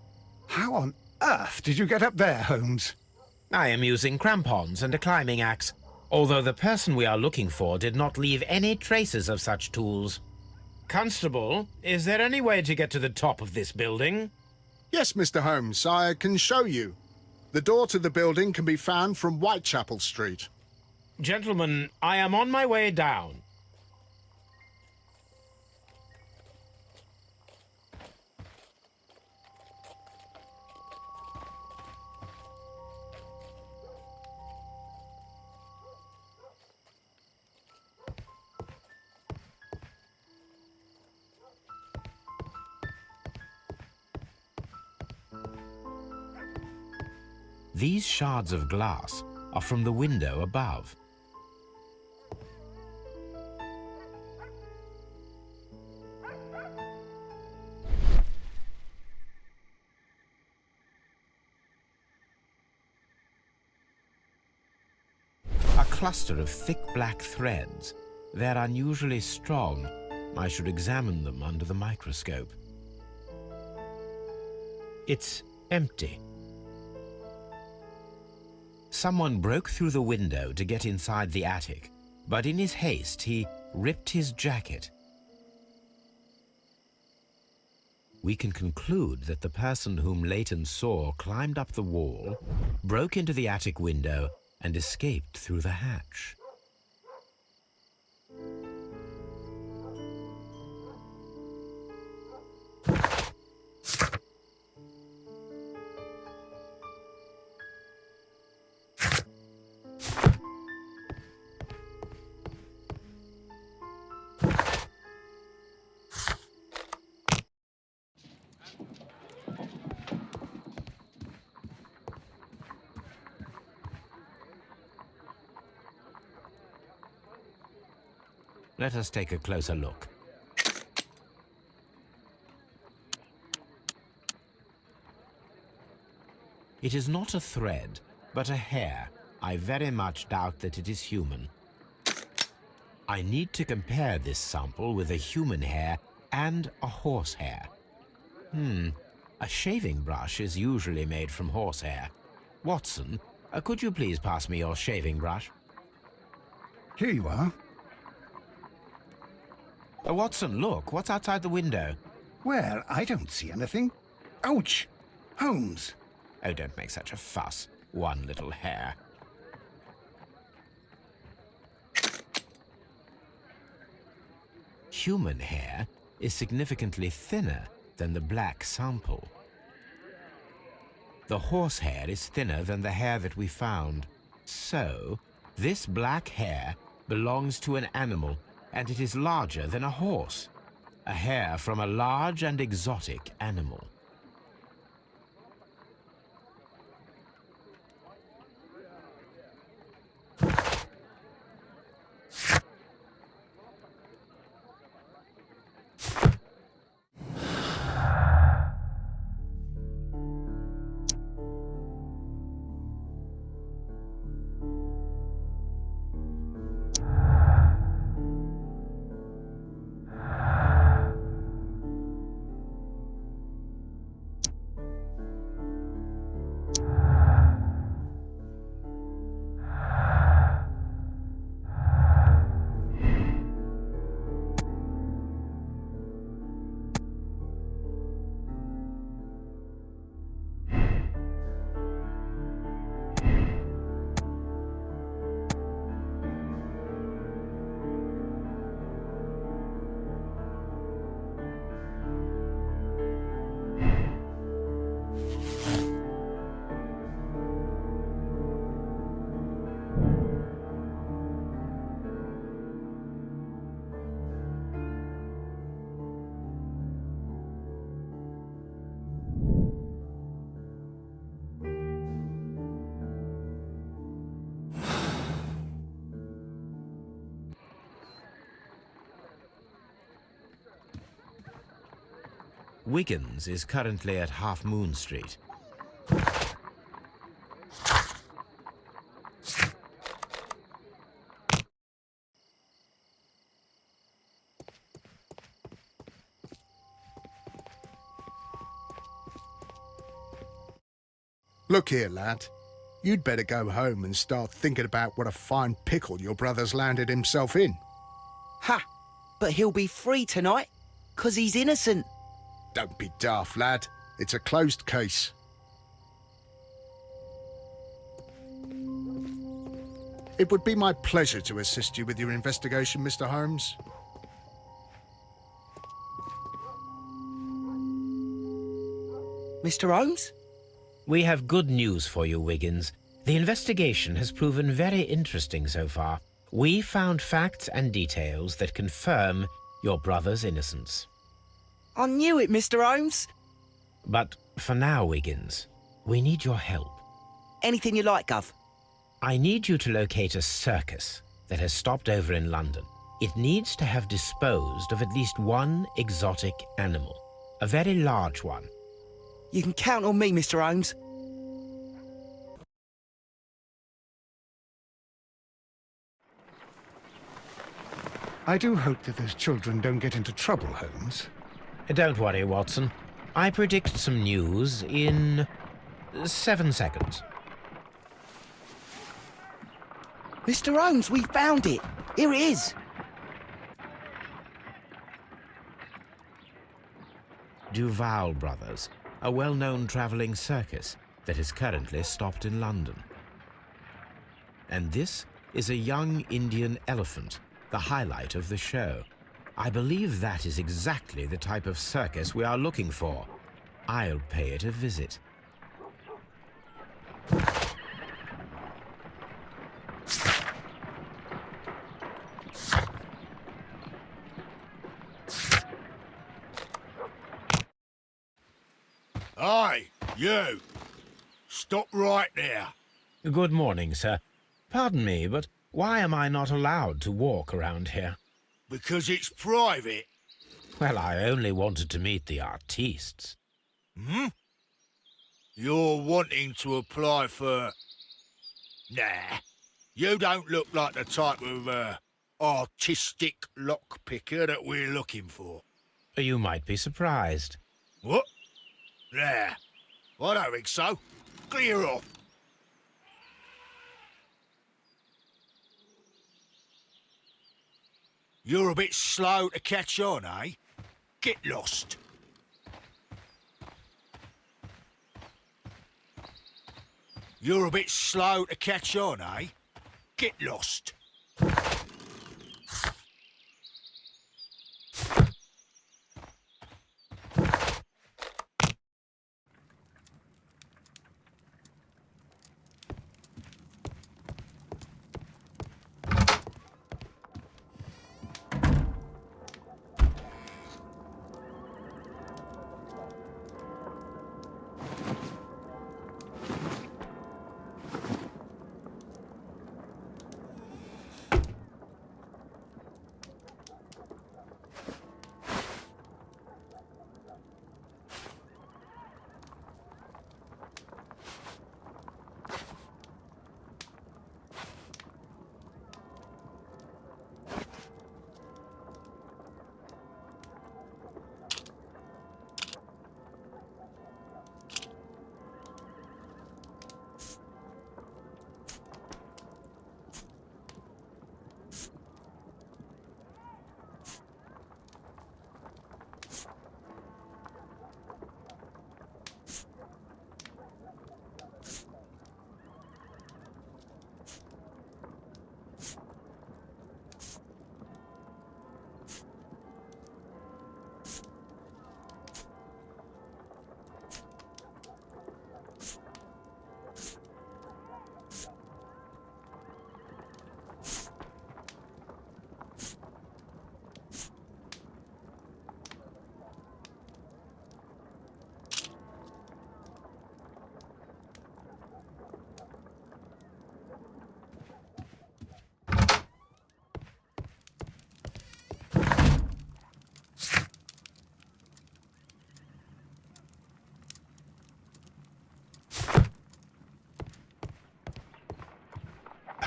How on earth did you get up there, Holmes? I am using crampons and a climbing axe, although the person we are looking for did not leave any traces of such tools. Constable, is there any way to get to the top of this building? Yes, Mr. Holmes, I can show you. The door to the building can be found from Whitechapel Street. Gentlemen, I am on my way down. These shards of glass are from the window above. A cluster of thick black threads. They're unusually strong. I should examine them under the microscope. It's empty. Someone broke through the window to get inside the attic, but in his haste he ripped his jacket. We can conclude that the person whom Leighton saw climbed up the wall, broke into the attic window, and escaped through the hatch. Let us take a closer look. It is not a thread, but a hair. I very much doubt that it is human. I need to compare this sample with a human hair and a horse hair. Hmm, a shaving brush is usually made from horsehair. Watson, uh, could you please pass me your shaving brush? Here you are. Watson, look, what's outside the window? Well, I don't see anything. Ouch! Holmes! Oh, don't make such a fuss. One little hair. Human hair is significantly thinner than the black sample. The horse hair is thinner than the hair that we found. So, this black hair belongs to an animal, and it is larger than a horse. A hair from a large and exotic animal. Wiggins is currently at Half Moon Street. Look here, lad. You'd better go home and start thinking about what a fine pickle your brother's landed himself in. Ha! But he'll be free tonight, 'cause he's innocent. Don't be daft, lad. It's a closed case. It would be my pleasure to assist you with your investigation, Mr. Holmes. Mr. Holmes? We have good news for you, Wiggins. The investigation has proven very interesting so far. We found facts and details that confirm your brother's innocence. I knew it, Mr. Holmes. But for now, Wiggins, we need your help. Anything you like, Gov. I need you to locate a circus that has stopped over in London. It needs to have disposed of at least one exotic animal, a very large one. You can count on me, Mr. Holmes. I do hope that those children don't get into trouble, Holmes. Don't worry, Watson. I predict some news in seven seconds. Mr. Holmes, we found it. Here it is. Duval Brothers, a well-known traveling circus that is currently stopped in London. And this is a young Indian elephant, the highlight of the show. I believe that is exactly the type of circus we are looking for. I'll pay it a visit. Aye, you! Stop right there. Good morning, sir. Pardon me, but why am I not allowed to walk around here? Because it's private. Well, I only wanted to meet the artistes. Hmm? You're wanting to apply for... Nah. You don't look like the type of, uh, artistic lockpicker that we're looking for. You might be surprised. What? Nah. I don't think so. Clear off. You're a bit slow to catch on, eh? Get lost. You're a bit slow to catch on, eh? Get lost.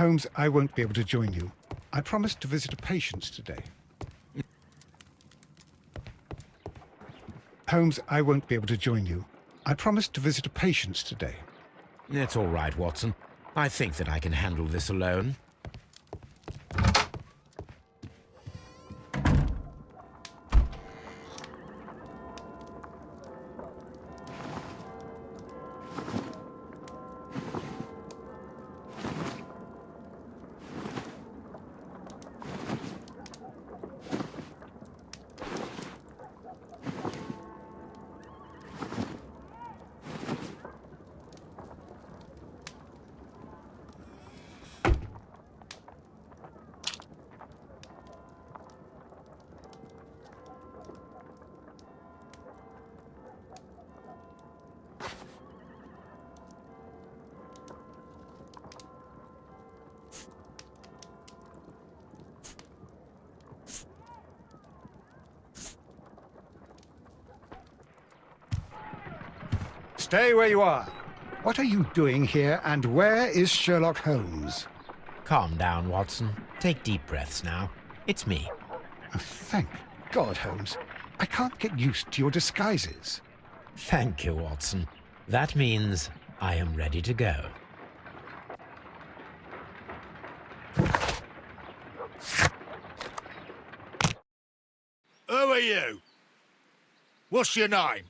Holmes, I won't be able to join you. I promised to visit a patient today. Holmes, I won't be able to join you. I promised to visit a patient today. It's all right, Watson. I think that I can handle this alone. Where you are. What are you doing here, and where is Sherlock Holmes? Calm down, Watson. Take deep breaths now. It's me. Oh, thank God, Holmes. I can't get used to your disguises. Thank you, Watson. That means I am ready to go. Who are you? What's your name?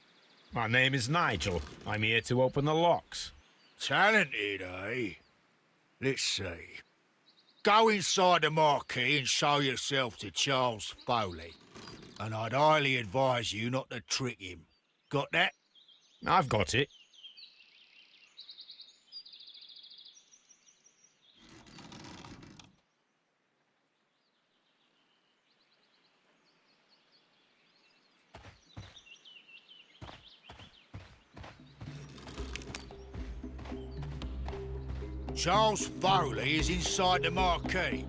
My name is Nigel. I'm here to open the locks. Talented, eh? Let's see. Go inside the marquee and show yourself to Charles Foley. And I'd highly advise you not to trick him. Got that? I've got it. Charles Foley is inside the marquee.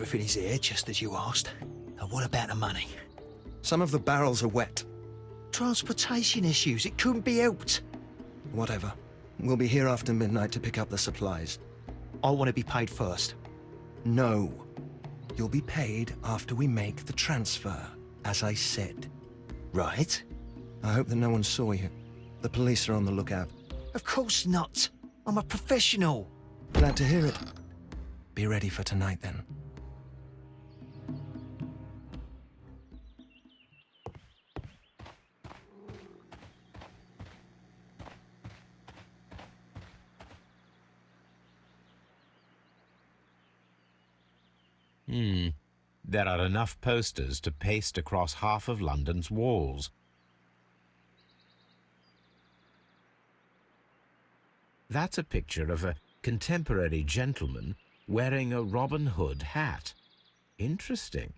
Everything is here, just as you asked. And what about the money? Some of the barrels are wet. Transportation issues, it couldn't be helped. Whatever. We'll be here after midnight to pick up the supplies. I want to be paid first. No. You'll be paid after we make the transfer, as I said. Right? I hope that no one saw you. The police are on the lookout. Of course not. I'm a professional. Glad to hear it. Be ready for tonight, then. There are enough posters to paste across half of London's walls. That's a picture of a contemporary gentleman wearing a Robin Hood hat. Interesting.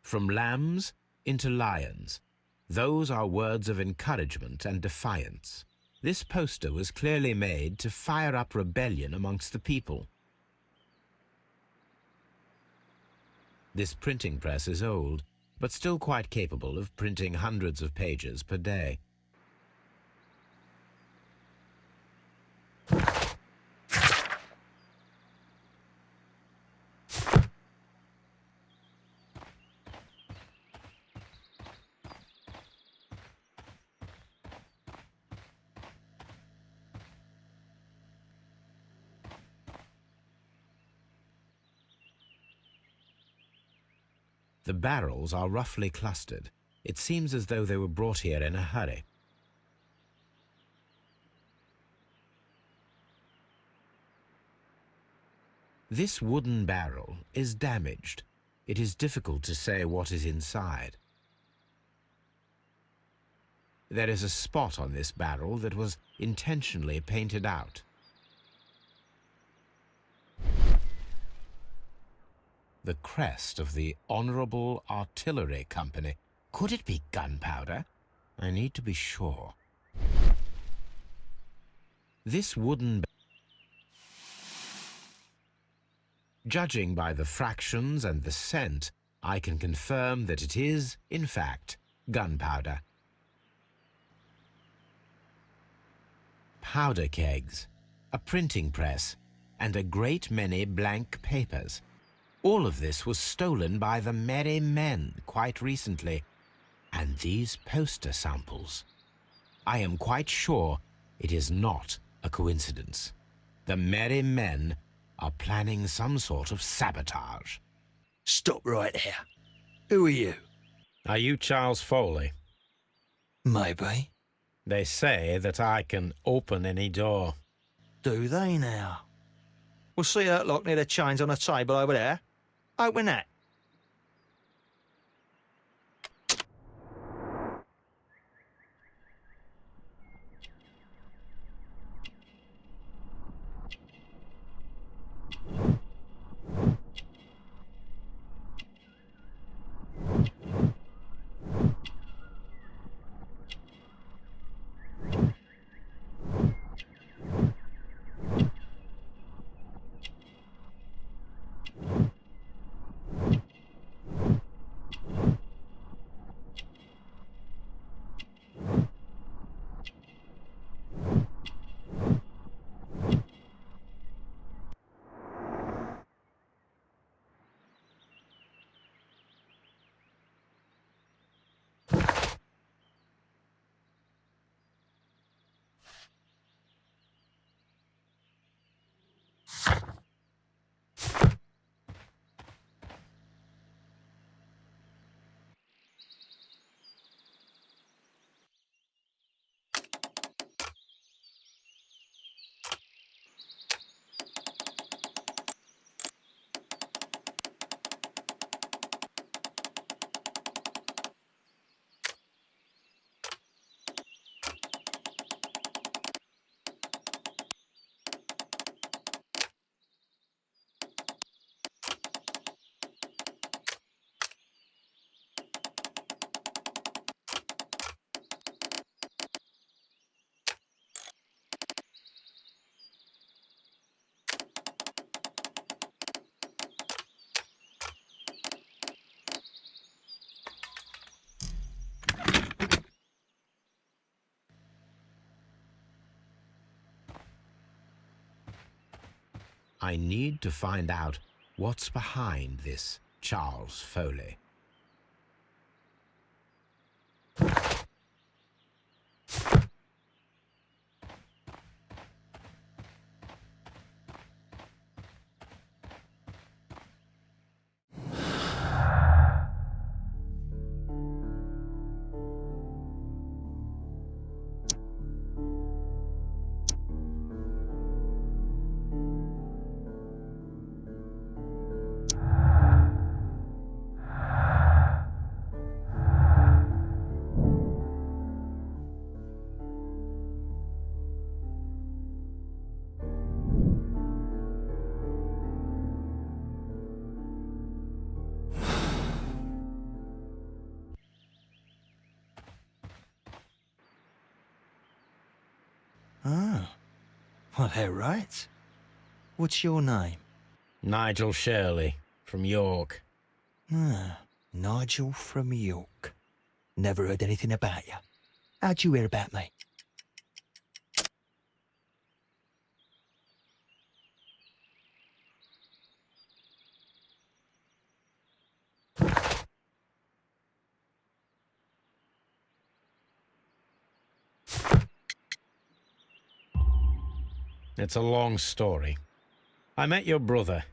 From lambs into lions. Those are words of encouragement and defiance. This poster was clearly made to fire up rebellion amongst the people. This printing press is old, but still quite capable of printing hundreds of pages per day. Barrels are roughly clustered. It seems as though they were brought here in a hurry. This wooden barrel is damaged. It is difficult to say what is inside. There is a spot on this barrel that was intentionally painted out. The crest of the Honourable Artillery Company. Could it be gunpowder? I need to be sure. This wooden... Judging by the fractions and the scent, I can confirm that it is, in fact, gunpowder. Powder kegs, a printing press, and a great many blank papers. All of this was stolen by the Merry Men quite recently. And these poster samples. I am quite sure it is not a coincidence. The Merry Men are planning some sort of sabotage. Stop right there. Who are you? Are you Charles Foley? Maybe. They say that I can open any door. Do they now? We'll see that lock near the chains on the table over there. Open that. I need to find out what's behind this Charles Foley. Well, they're right. What's your name? Nigel Shirley, from York. Ah, Nigel from York. Never heard anything about you. How'd you hear about me? It's a long story. I met your brother,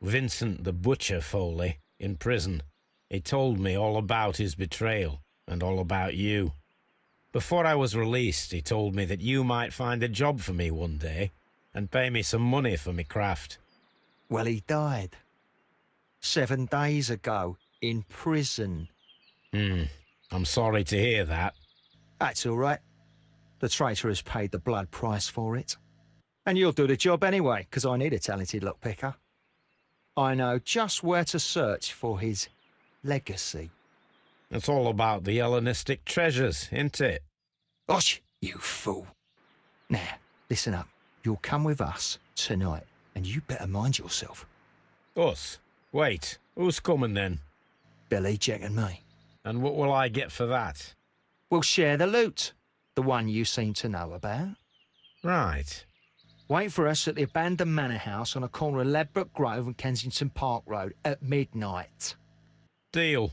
Vincent the Butcher Foley, in prison. He told me all about his betrayal and all about you. Before I was released, he told me that you might find a job for me one day and pay me some money for me craft. Well, he died. Seven days ago, in prison. Hmm. I'm sorry to hear that. That's all right. The traitor has paid the blood price for it. And you'll do the job anyway, because I need a talented lockpicker. I know just where to search for his legacy. It's all about the Hellenistic treasures, isn't it? Osh, you fool. Now, listen up. You'll come with us tonight, and you better mind yourself. Us? Wait, who's coming then? Billy, Jack and me. And what will I get for that? We'll share the loot. The one you seem to know about. Right. Wait for us at the abandoned manor house on the corner of Ladbroke Grove and Kensington Park Road at midnight. Deal.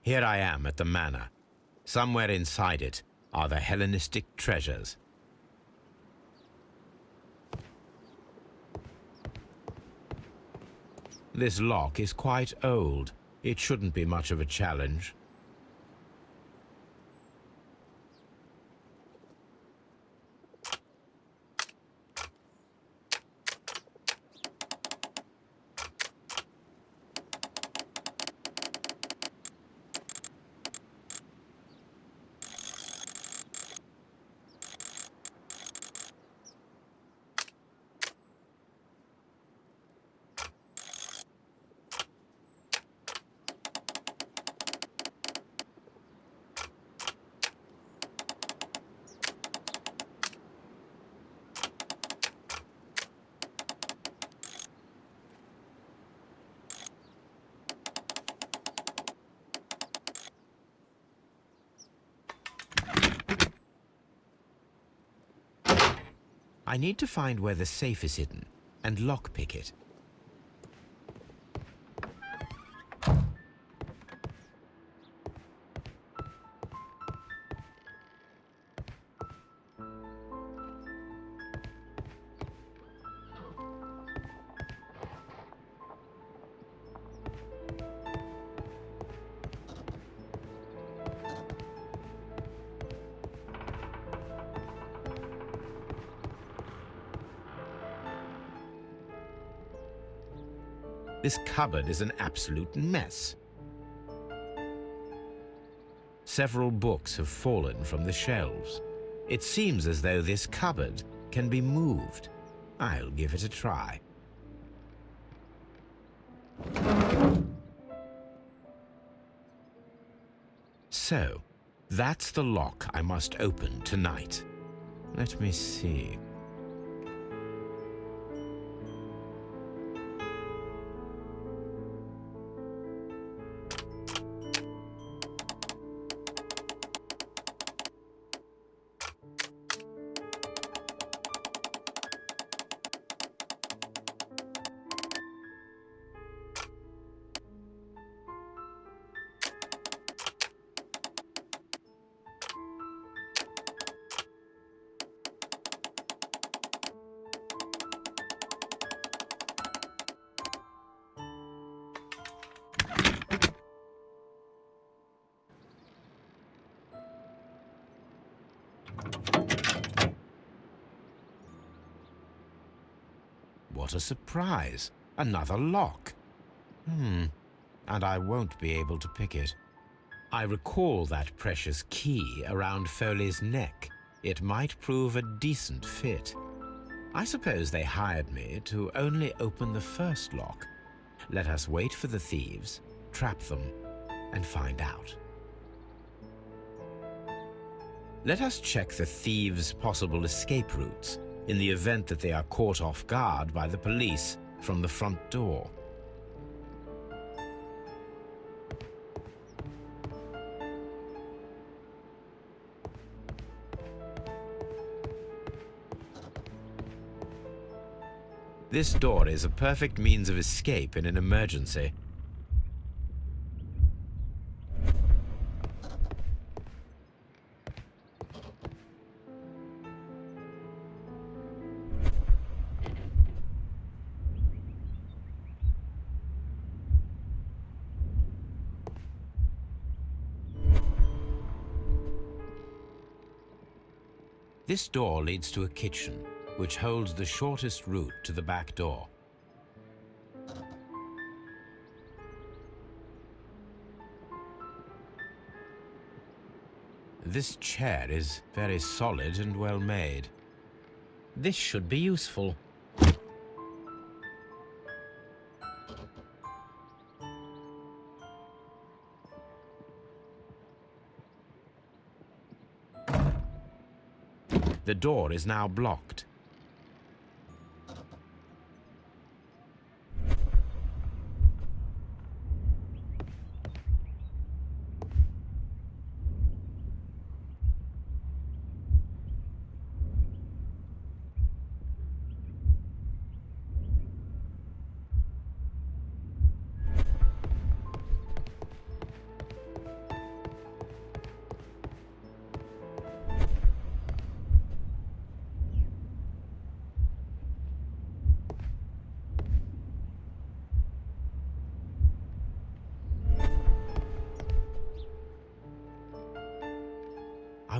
Here I am at the manor. Somewhere inside it are the Hellenistic treasures. This lock is quite old. It shouldn't be much of a challenge. I need to find where the safe is hidden and lockpick it. This cupboard is an absolute mess. Several books have fallen from the shelves. It seems as though this cupboard can be moved. I'll give it a try. So, that's the lock I must open tonight. Let me see. Another lock. Hmm. And I won't be able to pick it. I recall that precious key around Foley's neck. It might prove a decent fit. I suppose they hired me to only open the first lock. Let us wait for the thieves, trap them, and find out. Let us check the thieves' possible escape routes in the event that they are caught off guard by the police from the front door. This door is a perfect means of escape in an emergency. This door leads to a kitchen, which holds the shortest route to the back door. This chair is very solid and well made. This should be useful. Door is now blocked.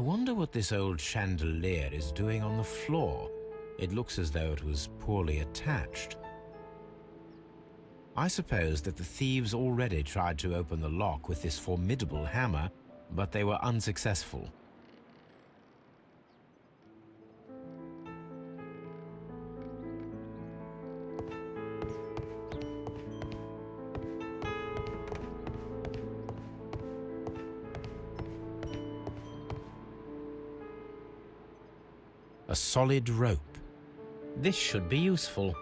Wonder what this old chandelier is doing on the floor. It looks as though it was poorly attached. I suppose that the thieves already tried to open the lock with this formidable hammer, but they were unsuccessful. Solid rope. This should be useful.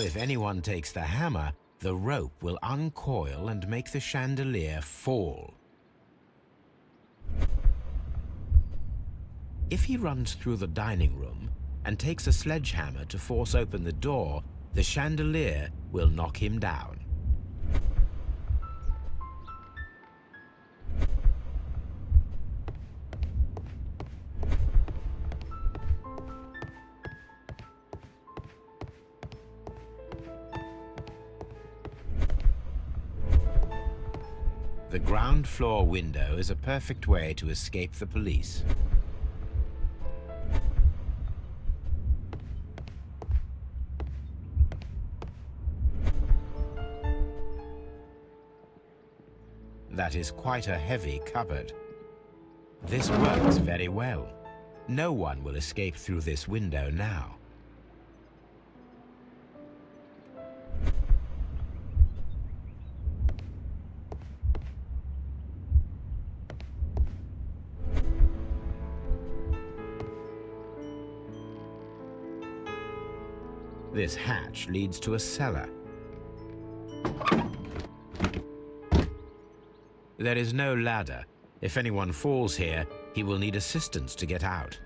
If anyone takes the hammer, the rope will uncoil and make the chandelier fall. If he runs through the dining room and takes a sledgehammer to force open the door, the chandelier will knock him down. Floor window is a perfect way to escape the police. That is quite a heavy cupboard. This works very well. No one will escape through this window now. This hatch leads to a cellar. There is no ladder. If anyone falls here, he will need assistance to get out.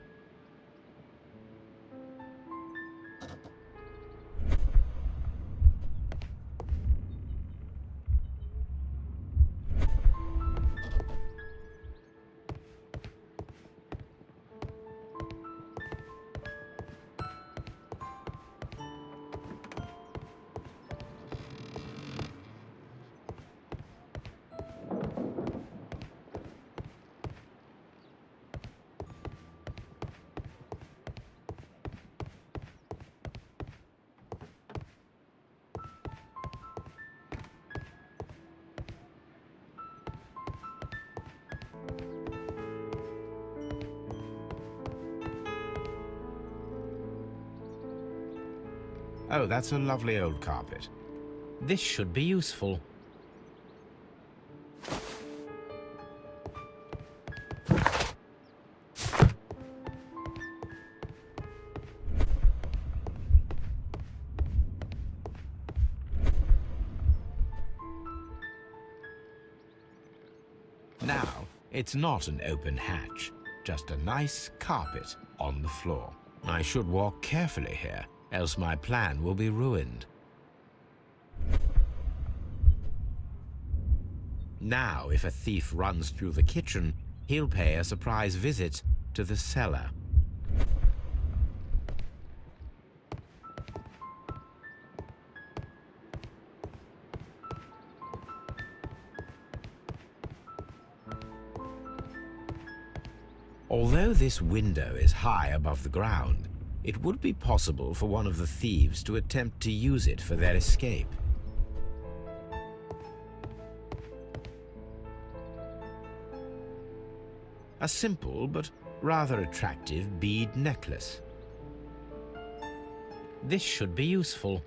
Oh, that's a lovely old carpet. This should be useful. Now, it's not an open hatch, just a nice carpet on the floor. I should walk carefully here, else my plan will be ruined. Now, if a thief runs through the kitchen, he'll pay a surprise visit to the cellar. Although this window is high above the ground, it would be possible for one of the thieves to attempt to use it for their escape. A simple but rather attractive bead necklace. This should be useful.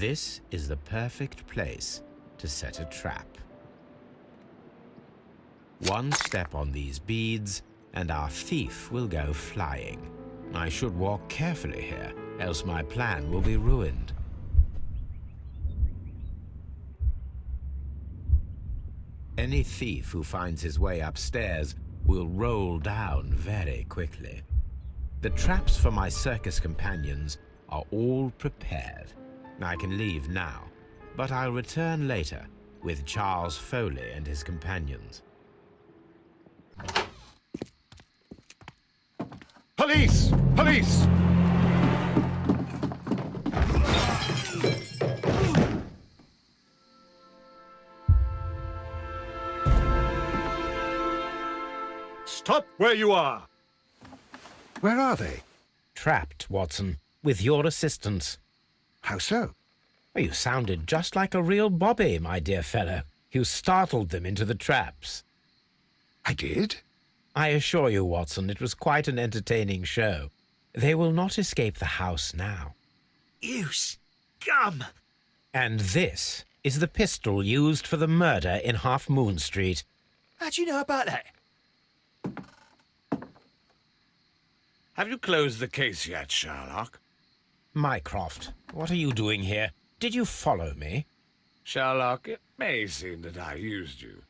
This is the perfect place to set a trap. One step on these beads, and our thief will go flying. I should walk carefully here, else my plan will be ruined. Any thief who finds his way upstairs will roll down very quickly. The traps for my circus companions are all prepared. I can leave now, but I'll return later with Charles Foley and his companions. Police! Police! Stop where you are! Where are they? Trapped, Watson, with your assistance. How so? Well, you sounded just like a real Bobby, my dear fellow. You startled them into the traps. I did? I assure you, Watson, it was quite an entertaining show. They will not escape the house now. You scum! And this is the pistol used for the murder in Half Moon Street. How do you know about that? Have you closed the case yet, Sherlock? Mycroft, what are you doing here? Did you follow me? Sherlock, it may seem that I used you,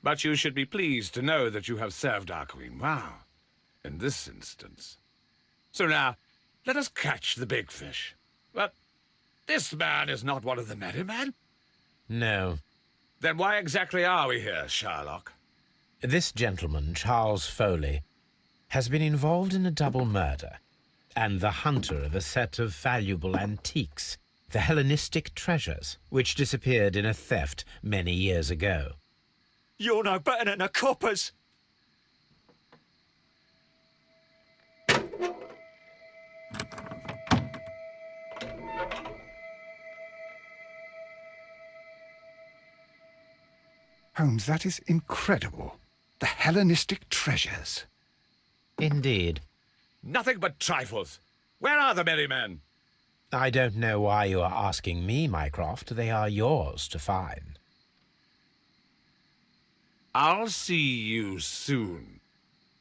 but you should be pleased to know that you have served our Queen well, in this instance. So now, let us catch the big fish. But this man is not one of the merry men. No. Then why exactly are we here, Sherlock? This gentleman, Charles Foley, has been involved in a double murder and the hunter of a set of valuable antiques, the Hellenistic treasures, which disappeared in a theft many years ago. You're no better than the coppers. Holmes, that is incredible. The Hellenistic treasures. Indeed. Nothing but trifles. Where are the merry men? I don't know why you are asking me, Mycroft. They are yours to find. I'll see you soon,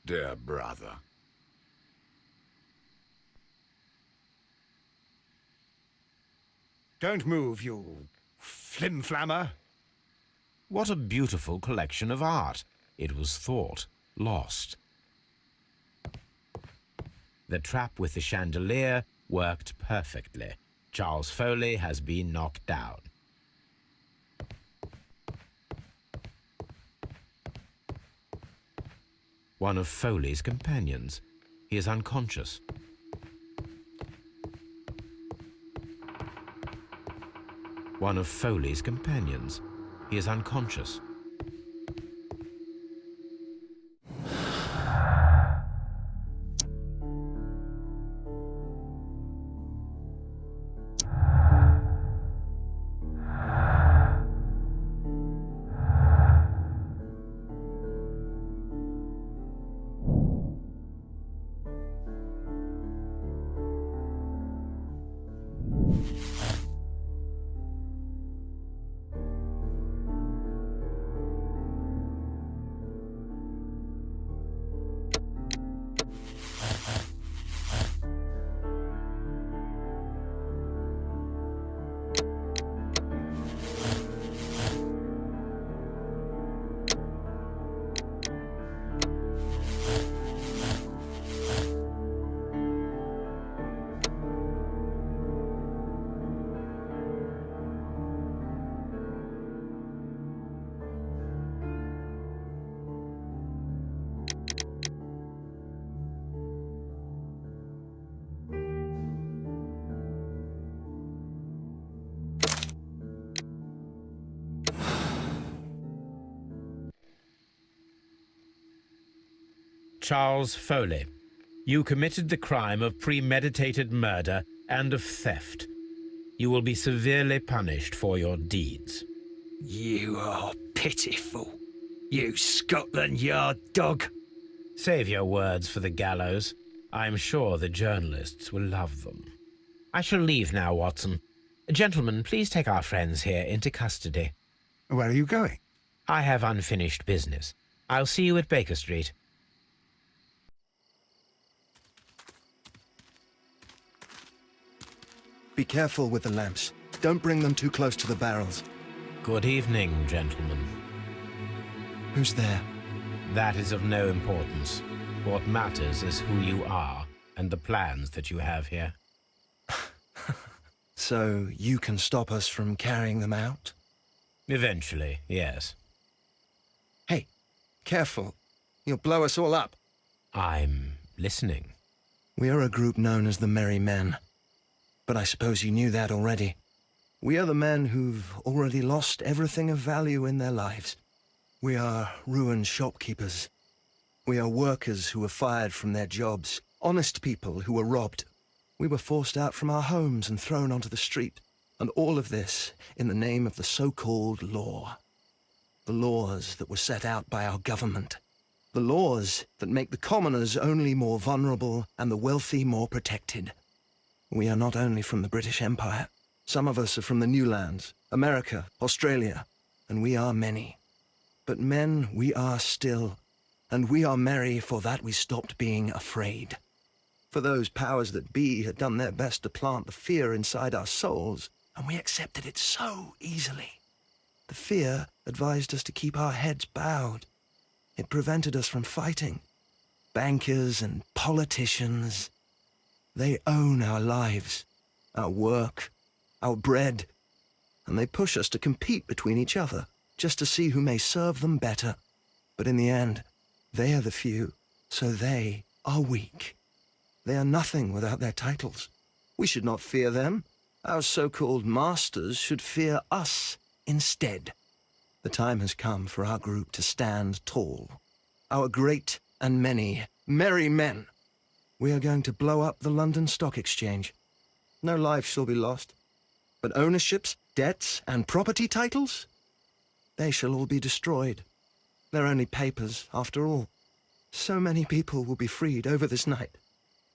dear brother. Don't move, you flimflammer. What a beautiful collection of art. It was thought lost. The trap with the chandelier worked perfectly. Charles Foley has been knocked down. One of Foley's companions. He is unconscious. One of Foley's companions. He is unconscious. Charles Foley, You committed the crime of premeditated murder and of theft. You will be severely punished for your deeds. You are pitiful. You Scotland Yard dog. Save your words for the gallows. I'm sure the journalists will love them. I shall leave now, Watson. Gentlemen, please take our friends here into custody. Where are you going? I have unfinished business. I'll see you at Baker Street. Be careful with the lamps. Don't bring them too close to the barrels. Good evening, gentlemen. Who's there? That is of no importance. What matters is who you are and the plans that you have here. *laughs* So you can stop us from carrying them out? Eventually, yes. Hey, careful. You'll blow us all up. I'm listening. We are a group known as the Merry Men. But I suppose you knew that already. We are the men who've already lost everything of value in their lives. We are ruined shopkeepers. We are workers who were fired from their jobs, honest people who were robbed. We were forced out from our homes and thrown onto the street, and all of this in the name of the so-called law. The laws that were set out by our government. The laws that make the commoners only more vulnerable and the wealthy more protected. We are not only from the British Empire. Some of us are from the New Lands, America, Australia, and we are many. But men we are still, and we are merry for that we stopped being afraid. For those powers that be had done their best to plant the fear inside our souls, and we accepted it so easily. The fear advised us to keep our heads bowed. It prevented us from fighting. Bankers and politicians, they own our lives, our work, our bread, and they push us to compete between each other just to see who may serve them better. But in the end, they are the few, so they are weak. They are nothing without their titles. We should not fear them. Our so-called masters should fear us instead. The time has come for our group to stand tall. Our great and many merry men. We are going to blow up the London Stock Exchange. No lives shall be lost. But ownerships, debts, and property titles? They shall all be destroyed. They're only papers, after all. So many people will be freed over this night.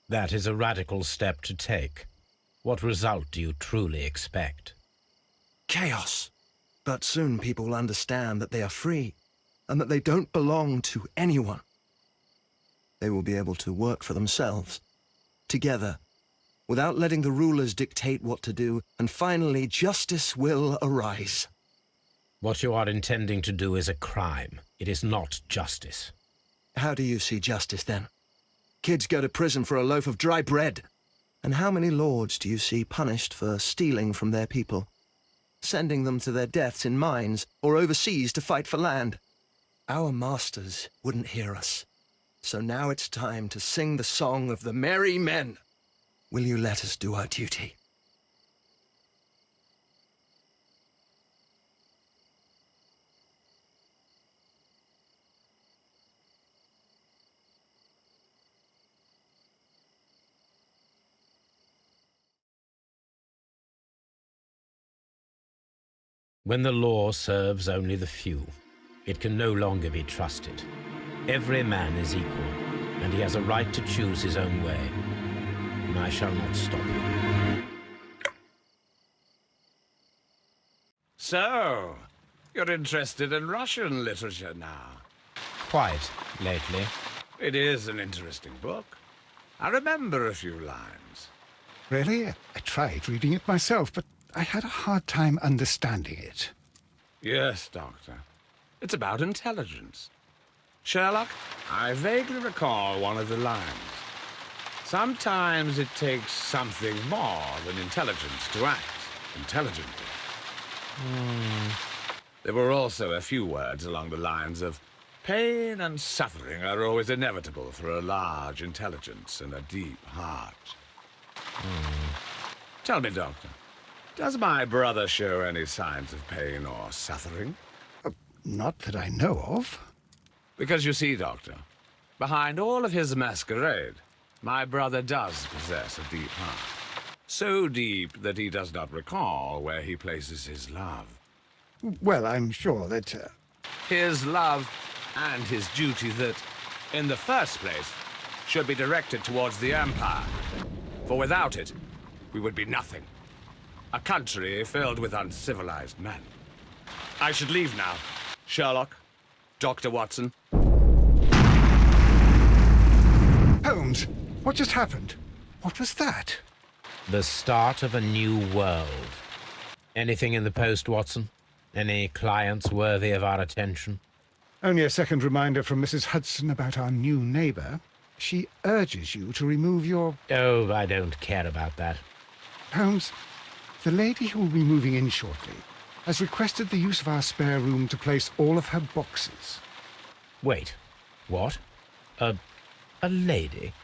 That is a radical step to take. What result do you truly expect? Chaos. But soon people will understand that they are free, and that they don't belong to anyone. They will be able to work for themselves, together, without letting the rulers dictate what to do, and finally justice will arise. What you are intending to do is a crime. It is not justice. How do you see justice, then? Kids go to prison for a loaf of dry bread. And how many lords do you see punished for stealing from their people? Sending them to their deaths in mines or overseas to fight for land? Our masters wouldn't hear us. So now it's time to sing the song of the merry men. Will you let us do our duty? When the law serves only the few, it can no longer be trusted. Every man is equal, and he has a right to choose his own way. And I shall not stop you. So, you're interested in Russian literature now? Quite, lately. It is an interesting book. I remember a few lines. Really? I tried reading it myself, but I had a hard time understanding it. Yes, Doctor. It's about intelligence. Sherlock, I vaguely recall one of the lines. Sometimes it takes something more than intelligence to act intelligently. Hmm. There were also a few words along the lines of pain and suffering are always inevitable for a large intelligence and a deep heart. Hmm. Tell me, Doctor, does my brother show any signs of pain or suffering? Uh, not that I know of. Because you see, Doctor, behind all of his masquerade, My brother does possess a deep heart. So deep that he does not recall where he places his love. Well, I'm sure that... Uh... His love and his duty that, in the first place, should be directed towards the Empire. For without it, we would be nothing. A country filled with uncivilized men. I should leave now. Sherlock, Dr. Watson. Holmes, what just happened? What was that? The start of a new world. Anything in the post, Watson? Any clients worthy of our attention? Only a second reminder from Mrs. Hudson about our new neighbour. She urges you to remove your... Oh, I don't care about that. Holmes, the lady who will be moving in shortly has requested the use of our spare room to place all of her boxes. Wait. What? A... a lady?